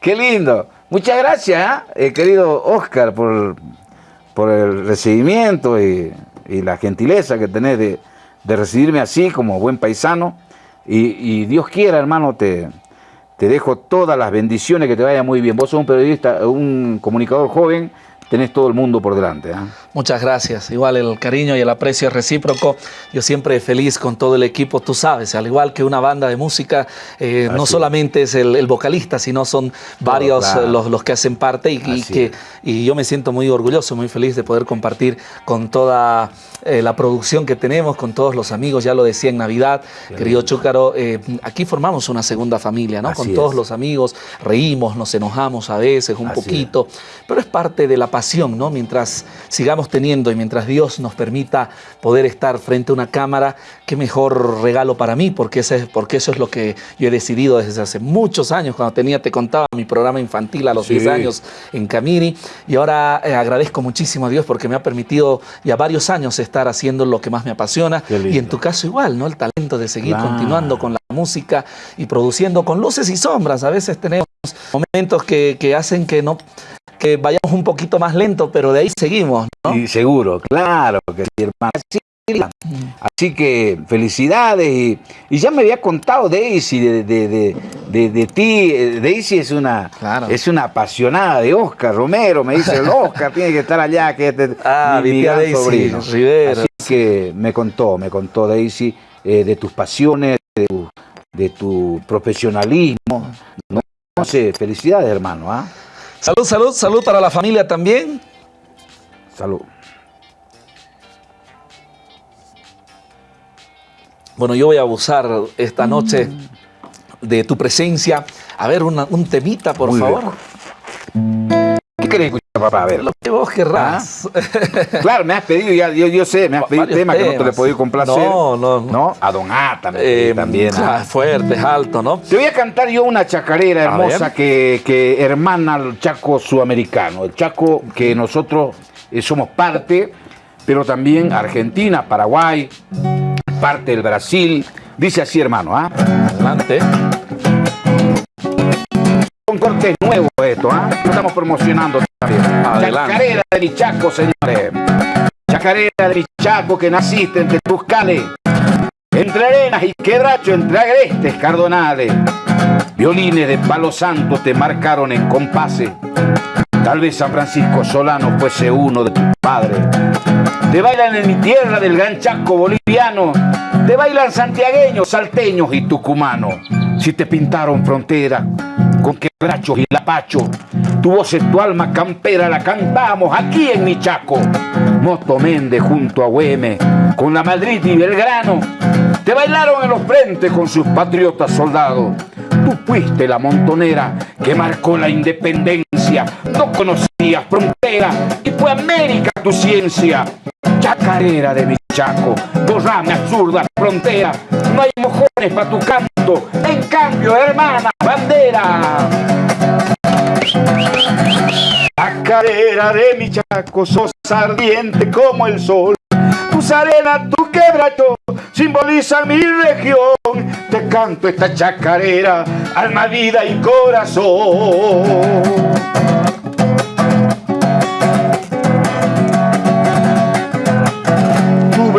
S2: Qué lindo. Muchas gracias, eh, querido Oscar, por por el recibimiento y, la gentileza que tenés de, recibirme así como buen paisano. y, Dios quiera, hermano, te, te dejo todas las bendiciones, que te vaya muy bien. Vos sos un periodista, un comunicador joven, tenés todo el mundo por delante. ¿eh?
S1: Muchas gracias. Igual el cariño y el aprecio recíproco. Yo siempre feliz con todo el equipo, tú sabes, al igual que una banda de música, eh, no solamente es el, vocalista, sino son varios eh, los, los, que hacen parte y, que, y yo me siento muy orgulloso, muy feliz de poder compartir con toda la producción que tenemos, con todos los amigos, ya lo decía en Navidad, querido Chúcaro, aquí formamos una segunda familia, ¿no? con todos los amigos, reímos, nos enojamos a veces un poquito, pero es parte de la pasión, ¿no? Mientras sigamos teniendo y mientras Dios nos permita poder estar frente a una cámara, qué mejor regalo para mí, porque, ese, porque eso es lo que yo he decidido desde hace muchos años, cuando tenía, te contaba, mi programa infantil a los 10 años en Camiri, y ahora eh, agradezco muchísimo a Dios porque me ha permitido ya varios años estar haciendo lo que más me apasiona, y en tu caso igual, ¿no? El talento de seguir continuando con la música y produciendo con luces y sombras. A veces tenemos momentos que, que hacen que no que vayamos un poquito más lento, pero de ahí seguimos, ¿no?
S2: Y seguro, claro, que hermano. Así que felicidades y, ya me había contado Daisy de, de, ti. Daisy es una, es una apasionada de Oscar Romero, me dice el Oscar tiene que estar allá, que este,
S1: ah, mi, Daisy Rivera.
S2: Así que me contó, me contó Daisy eh, de tus pasiones, de tu, profesionalismo. No, sé, felicidades hermano. ¿ah?
S1: Salud, salud, salud para la familia también.
S2: Salud.
S1: Bueno, yo voy a abusar esta noche de tu presencia. A ver, un temita, por favor.
S2: ¿Qué querés escuchar, papá? A ver.
S1: Lo que vos querrás.
S2: ¿Ah? claro, me has pedido, ya, yo, sé, me has pedido temas, que no te le he podido complacer.
S1: No, no.
S2: ¿No? A Don Ata me eh, también.
S1: ¿ah? Fuerte, alto, ¿no?
S2: Te voy a cantar yo una chacarera hermosa que, que hermana al Chaco sudamericano. El Chaco que nosotros eh, somos parte, pero también Argentina, Paraguay, parte del Brasil. Dice así, hermano, ¿ah?
S1: Adelante.
S2: Un corte nuevo esto, ¿ah? Estamos promocionando también. Chacarera de Michaco, señores. Chacarera de Michaco que naciste entre Tuscales, entre arenas y quebracho, entre agrestes cardonales. Violines de palo santo te marcaron en compase. Tal vez San Francisco Solano fuese uno de tus padres. Te bailan en mi tierra del gran Chaco boliviano. Te bailan santiagueños, salteños y tucumanos. Si te pintaron frontera con quebrachos y lapacho, tu voz es tu alma campera la cantamos aquí en mi Chaco. Moto Méndez junto a Güeme, con la Madrid y Belgrano. Te bailaron en los frentes con sus patriotas soldados. Tú fuiste la montonera que marcó la independencia. No conocías frontera y fue América tu ciencia chacarera de mi chaco, borrame absurda frontera, no hay mojones para tu canto, en cambio, hermana, bandera. Chacarera de mi chaco, sos ardiente como el sol, tus arenas, tu quebracho, simbolizan mi región, te canto esta chacarera, alma, vida y corazón.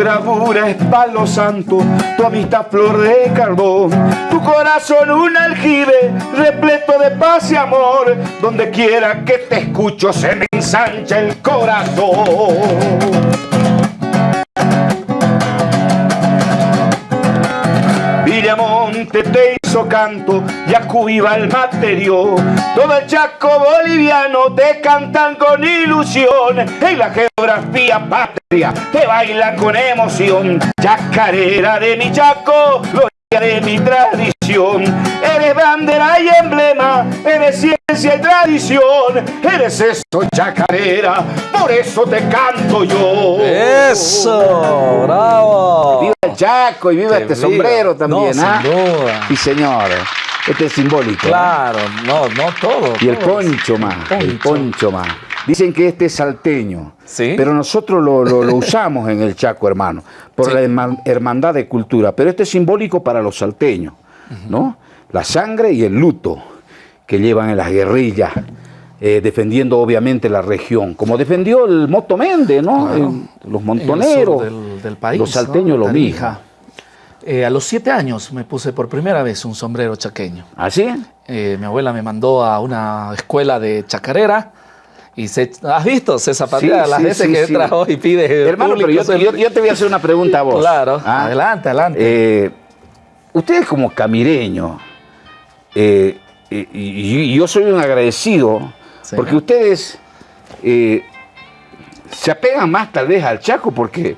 S2: Bravura es palo santo, tu amistad flor de carbón, tu corazón un aljibe repleto de paz y amor, donde quiera que te escucho se me ensancha el corazón. Te hizo canto, Yacuiba el materio, todo el chaco boliviano te cantan con ilusión, en la geografía patria te bailan con emoción, chacarera de mi chaco, de mi tradición. Eres ciencia y tradición, eres esto chacarera, por eso te canto yo.
S1: Eso, bravo.
S2: Viva el Chaco y viva este sombrero también, ¿ah? Sí, señor. Este es simbólico.
S1: Claro, no, no todo.
S2: Y el poncho más, el poncho más. Dicen que este es salteño, ¿Sí? pero nosotros lo, usamos en el Chaco, hermano, por la hermandad de cultura. Pero este es simbólico para los salteños, ¿no? La sangre y el luto que llevan en las guerrillas, eh, defendiendo obviamente la región, como defendió el Moto Méndez, ¿no? los montoneros, del, país, los salteños lo mismo.
S1: Eh, a los siete años me puse por primera vez un sombrero chaqueño.
S2: ¿Así?
S1: Eh, mi abuela me mandó a una escuela de chacarera. Y se, ¿Has visto? Se zapatea
S2: Sí,
S1: las
S2: sí,
S1: veces
S2: sí,
S1: que entra hoy y pide.
S2: Hermano, pero yo,
S1: el-
S2: yo- yo te voy a hacer una pregunta a vos.
S1: Claro,
S2: ¿ah?
S1: adelante, adelante.
S2: Eh, ustedes como camireños, eh, y, y yo soy un agradecido,
S1: Sí.
S2: porque ustedes eh, se apegan más tal vez al Chaco, porque,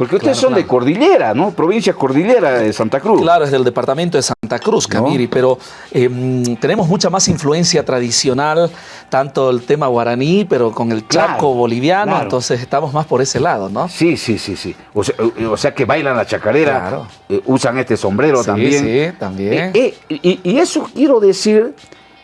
S2: porque ustedes
S1: Claro,
S2: son de. Cordillera, ¿no? Provincia Cordillera de Santa Cruz.
S1: Claro, es del departamento de Santa Cruz, Camiri, pero eh, mm, tenemos mucha más influencia tradicional, tanto el tema guaraní, pero con el chaco boliviano, entonces estamos más por ese lado, ¿no?
S2: Sí, sí, sí, sí. O sea, eh, o sea que bailan la chacarera, eh, usan este sombrero
S1: Sí,
S2: también.
S1: sí, también.
S2: Eh, y, y eso quiero decir,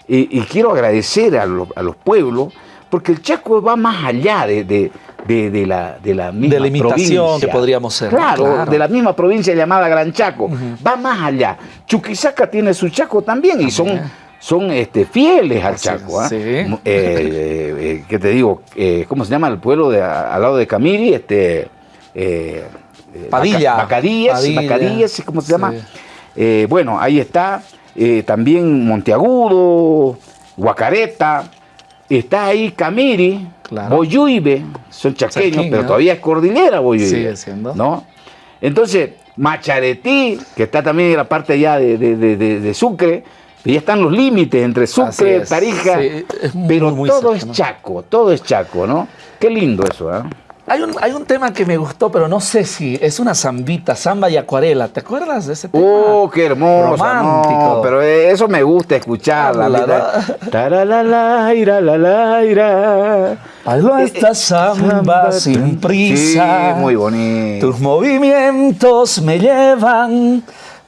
S2: y quiero agradecer a, lo- a los pueblos, porque el Chaco va más allá de, de- de- de la, de la misma
S1: De la imitación
S2: provincia.
S1: que podríamos ser.
S2: Claro,
S1: Claro.
S2: de la misma provincia llamada Gran Chaco. Va más allá. Chuquisaca tiene su Chaco también, y son, son este, fieles al Chaco. ¿ah?
S1: sí.
S2: Eh, eh, eh, ¿Qué te digo? Eh, ¿Cómo se llama el pueblo de, al lado de Camiri? Este,
S1: Padilla.
S2: Bacadíes,
S1: Padilla.
S2: Bacadíes, ¿cómo se llama?
S1: Sí.
S2: Bueno, ahí está. también Monteagudo, Guacareta. Está ahí Camiri,
S1: Claro.
S2: Boyuibe, son chaqueños,
S1: Chaqueño.
S2: pero todavía es cordillera Boyuibe.
S1: Sigue siendo.
S2: ¿No? Entonces, Macharetí, que está también en la parte allá de, de- de- Sucre, y ya están los límites entre Sucre. Tarija,
S1: Sí, es muy,
S2: pero
S1: muy
S2: todo es Chaco, todo es Chaco, ¿no? Qué lindo eso, ¿ah?
S1: Hay un, hay un tema que me gustó, pero no sé si es una zambita, samba y acuarela. ¿Te acuerdas de ese tema?
S2: Oh, qué hermoso.
S1: Romántico.
S2: No, pero eso me gusta escucharla.
S1: Bailo
S2: Eh,
S1: esta samba sin prisa.
S2: Sí, muy bonito.
S1: Tus movimientos me llevan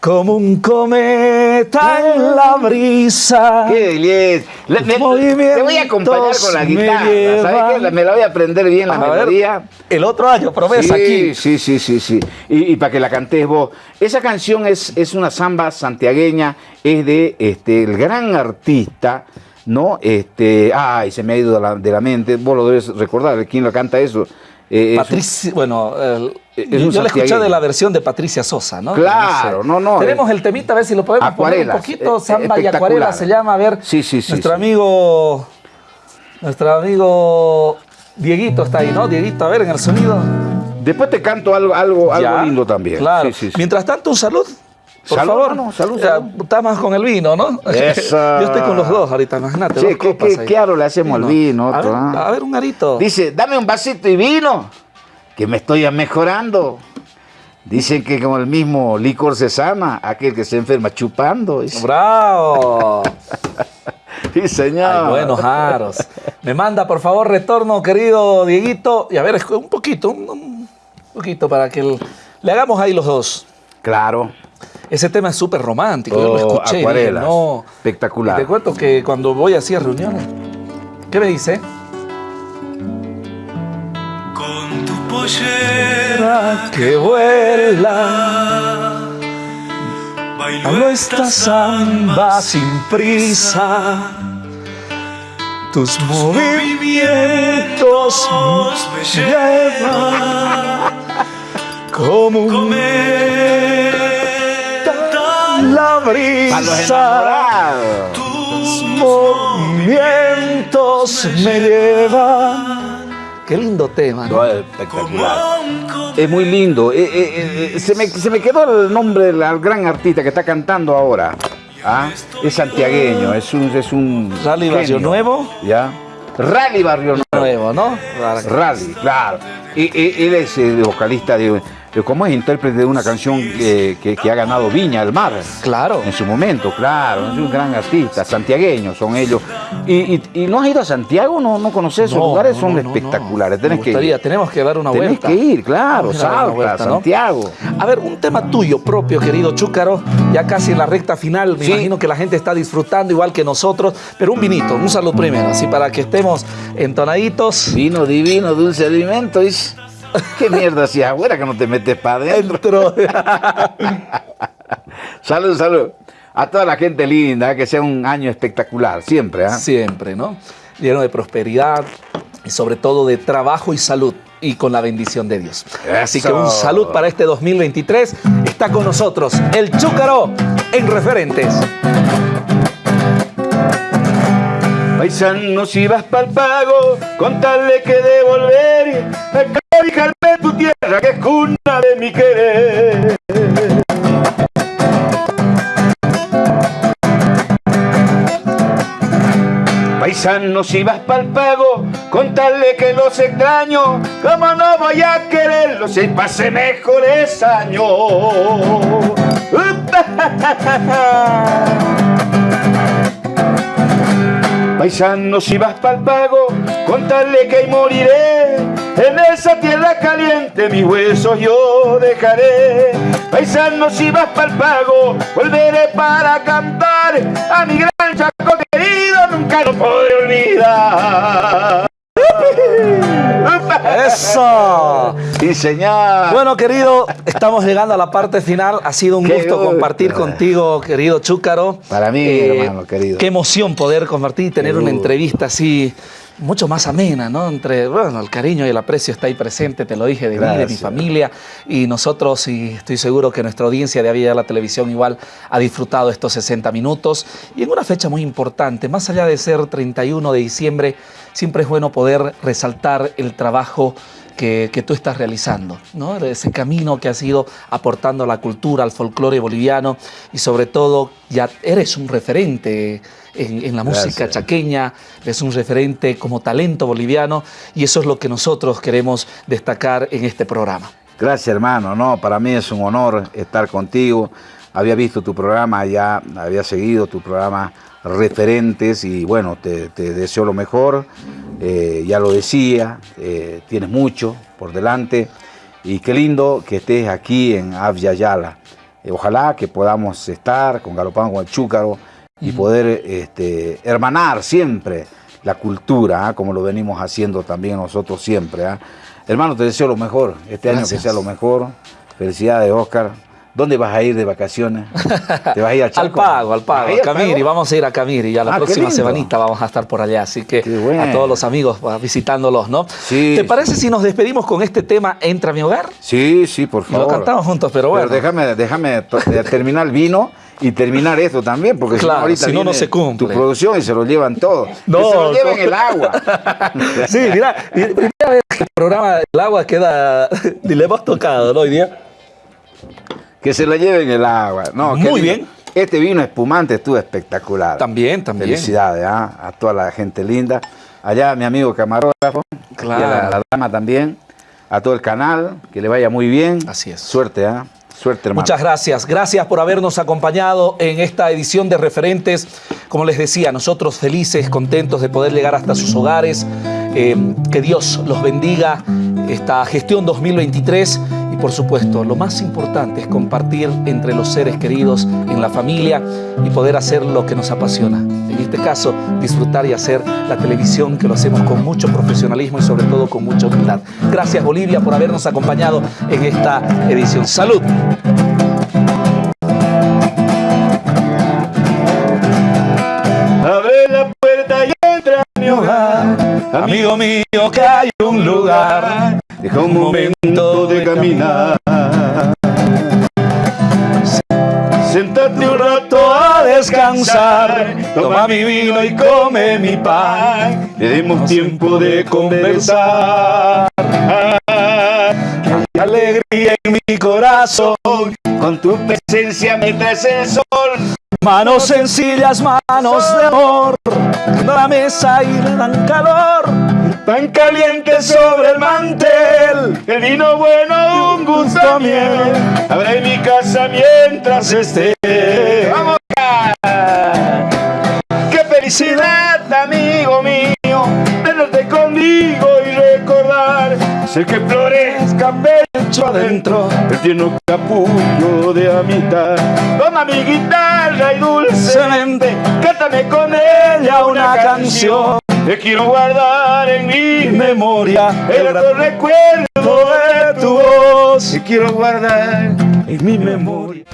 S1: como un cometa en la brisa.
S2: Qué. Le- me- te voy a acompañar con la guitarra.
S1: me
S2: ¿Sabes qué? Me la voy a aprender bien la
S1: A ver,
S2: melodía.
S1: el otro año, promesa
S2: sí,
S1: aquí.
S2: Sí, sí, sí, sí. Y, y para que la cantes vos. Esa canción es, es una samba santiagueña, es de este, el gran artista, ¿no? Este, ay, se me ha ido de la, de la mente. Vos lo debes recordar, ¿quién lo canta eso? Eh, es un-
S1: Patricia, bueno, el-
S2: Es un
S1: yo le escuché de la versión de Patricia Sosa, ¿no?
S2: Claro, no, no,
S1: Tenemos
S2: eh,
S1: el temita, a ver si lo podemos poner un poquito.
S2: eh,
S1: Samba y acuarela se llama, a ver.
S2: Sí, sí, sí,
S1: Nuestro
S2: sí.
S1: amigo, nuestro amigo Dieguito está ahí, ¿no? Dieguito, a ver en el sonido.
S2: Después te canto algo, algo, algo lindo también.
S1: Claro.
S2: Sí, sí, sí.
S1: Mientras tanto, un salud. Por
S2: Salud,
S1: favor.
S2: hermano, salud, salud.
S1: Está más con el vino, ¿no?
S2: Eso.
S1: Yo estoy con los dos ahorita, imagínate.
S2: Sí,
S1: dos
S2: ¿qué-
S1: copas
S2: qué-
S1: ahí.
S2: qué aro le hacemos al vino,
S1: A ver, a ver, un arito.
S2: Dice, dame un vasito y vino, que me estoy mejorando. Dicen que como el mismo licor se sana, aquel que se enferma chupando. Dice.
S1: ¡Bravo!
S2: Sí, señor.
S1: Ay, buenos aros. Me manda, por favor, retorno, querido Dieguito. Y a ver, un poquito, un, poquito para que el- le hagamos ahí los dos.
S2: Claro.
S1: Ese tema es súper romántico. Yo lo
S2: Oh,
S1: escuché.
S2: acuarelas.
S1: no.
S2: Espectacular.
S1: Y te cuento que cuando voy así a reuniones, ¿qué me dice?
S4: Pollera
S1: Que vuela,
S4: bailo
S1: esta samba sin prisa. Tus movimientos
S4: me llevan
S1: como un
S4: cometa
S1: la brisa.
S4: tus
S1: Movimientos me llevan. Qué lindo tema, ¿no?
S2: No, es espectacular. Es muy lindo. Eh, eh, eh, se, me, se me quedó el nombre del al gran artista que está cantando ahora. ¿Ah? Es santiagueño, es un, es un
S1: Rally Barrio. Nuevo.
S2: ¿Ya? Rally Barrio Nuevo.
S1: Nuevo, ¿no?
S2: Rally, claro. Y, y- él es el vocalista de- ¿Cómo es? Intérprete de una canción eh, que, que ha ganado Viña del Mar.
S1: Claro.
S2: En su momento, claro. Es un gran artista. Santiagueños son ellos. ¿Y, y, y no has ido a Santiago? ¿No, no conoces esos
S1: No,
S2: lugares?
S1: no,
S2: son
S1: no,
S2: espectaculares. Tenés que ir.
S1: tenemos que dar una
S2: Tenés
S1: vuelta.
S2: que ir, claro. Salta,
S1: vuelta.
S2: Santiago.
S1: A ver, un tema tuyo propio, querido Chúcaro, ya casi en la recta final, me
S2: Sí.
S1: imagino que la gente está disfrutando igual que nosotros, pero un vinito, un salud primero, así para que estemos entonaditos.
S2: Vino divino, dulce alimento. dice. ¿Qué mierda hacías afuera que no te metes para adentro?
S1: Dentro.
S2: Salud, salud. A toda la gente linda, que sea un año espectacular, siempre. ¿ah?
S1: Siempre, ¿no? Lleno de prosperidad y sobre todo de trabajo y salud. y con la bendición de Dios. Así que un salud para este 2023. Está con nosotros el Chúcaro en Referentes.
S2: Paisano, si vas pa'l pago, con tal de que devolver, acariciarme tu tierra que es cuna de mi querer. Paisano, si vas pa'l pago, con tal de que los extraño, como no voy a quererlos si pase mejores años. Paisano, si vas pa'l pago, contarle que moriré. En esa tierra caliente mis huesos yo dejaré. Paisano, si vas pa'l pago, volveré para cantar a mi gran chaco querido, nunca lo podré olvidar.
S1: ¡Eso!
S5: Sí, señor.
S1: Bueno, querido, estamos llegando a la parte final. Ha sido un
S5: Qué
S1: gusto
S5: gusto.
S1: compartir contigo, querido Chúcaro.
S5: Para mí, hermano querido.
S1: Qué emoción poder compartir y tener
S5: Qué
S1: una
S5: gusto.
S1: entrevista así mucho más amena, ¿no? Entre, bueno, el cariño y el aprecio está ahí presente, te lo dije, de mí, de mi familia. Y nosotros, y estoy seguro que nuestra audiencia de Avia la Televisión igual ha disfrutado estos 60 minutos. Y en una fecha muy importante, más allá de ser 31 de diciembre, siempre es bueno poder resaltar el trabajo que, que tú estás realizando, ¿no? Ese camino que has ido aportando a la cultura, al folclore boliviano y sobre todo ya eres un referente en, en la música
S5: Gracias.
S1: chaqueña, eres un referente como talento boliviano y eso es lo que nosotros queremos destacar en este programa.
S5: Gracias, hermano. No, para mí es un honor estar contigo. Había visto tu programa ya, había seguido tu programa referentes y bueno, te, te deseo lo mejor. Eh, ya lo decía, eh, tienes mucho por delante y qué lindo que estés aquí en Avia Yala. Eh, ojalá que podamos estar con Galopán, con el Chúcaro y poder este, hermanar siempre la cultura, ¿ah? como lo venimos haciendo también nosotros siempre. ¿ah? Hermano, te deseo lo mejor, este año que sea lo mejor. Felicidades, Oscar. ¿Dónde vas a ir de vacaciones? ¿Te vas a ir al Chaco?
S1: Al pago, al pago,
S5: ¿Vas a
S1: Camiri, vamos a ir a Camiri, ya la
S5: Ah,
S1: próxima semanita vamos a estar por allá, así que
S5: bueno.
S1: a todos los amigos va, visitándolos, ¿no?
S5: Sí,
S1: ¿Te parece
S5: sí.
S1: si nos despedimos con este tema Entra a mi hogar?
S5: Sí, sí, por
S1: Y lo
S5: favor.
S1: cantamos juntos, pero bueno.
S5: déjame, déjame to- eh, terminar el vino y terminar esto también, porque
S1: Claro,
S5: si no, ahorita
S1: si no, no se cumple.
S5: tu producción y se lo llevan todo.
S1: No,
S5: que se lo lleven el agua.
S1: Sí, mira, y- primera vez que el programa El Agua queda, ni le hemos tocado, ¿no? Hoy día.
S5: Que se lo lleven el agua. No,
S1: Muy bien.
S5: Este vino espumante estuvo espectacular.
S1: También, también.
S5: Felicidades ¿ah? a toda la gente linda. Allá mi amigo camarógrafo,
S1: Claro.
S5: y a la, la dama también, a todo el canal, que le vaya muy bien.
S1: Así es.
S5: Suerte, ¿ah? Suerte.
S1: Muchas gracias. Gracias por habernos acompañado en esta edición de Referentes. Como les decía, nosotros felices, contentos de poder llegar hasta sus hogares. Eh, que Dios los bendiga esta gestión 2023 y por supuesto lo más importante es compartir entre los seres queridos en la familia y poder hacer lo que nos apasiona. En este caso, disfrutar y hacer la televisión que lo hacemos con mucho profesionalismo y sobre todo con mucha humildad. Gracias Bolivia por habernos acompañado en esta edición. Salud.
S2: Abre la puerta y entra a mi hogar.
S1: Amigo mío, que hay un lugar.
S2: Deja un momento de caminar. Sentate un rato a descansar. Toma mi vino y come mi pan. Le demos tiempo de conversar.
S1: Alegría en mi corazón.
S2: Con tu presencia me traes el sol.
S1: Manos sencillas, manos de amor. La mesa y le dan calor.
S2: Pan caliente sobre el mantel. El vino bueno, un gusto a miel. Habrá en mi casa mientras esté. ¡Vamos! ¡Qué felicidad, amigo mío! Tenerte conmigo y recordar. Sé que florezca pecho adentro el tierno capullo de amistad. Toma mi guitarra y dulcemente cántame con ella una canción. Te quiero guardar en mi memoria el recuerdo de tu voz. Te quiero guardar en mi memoria.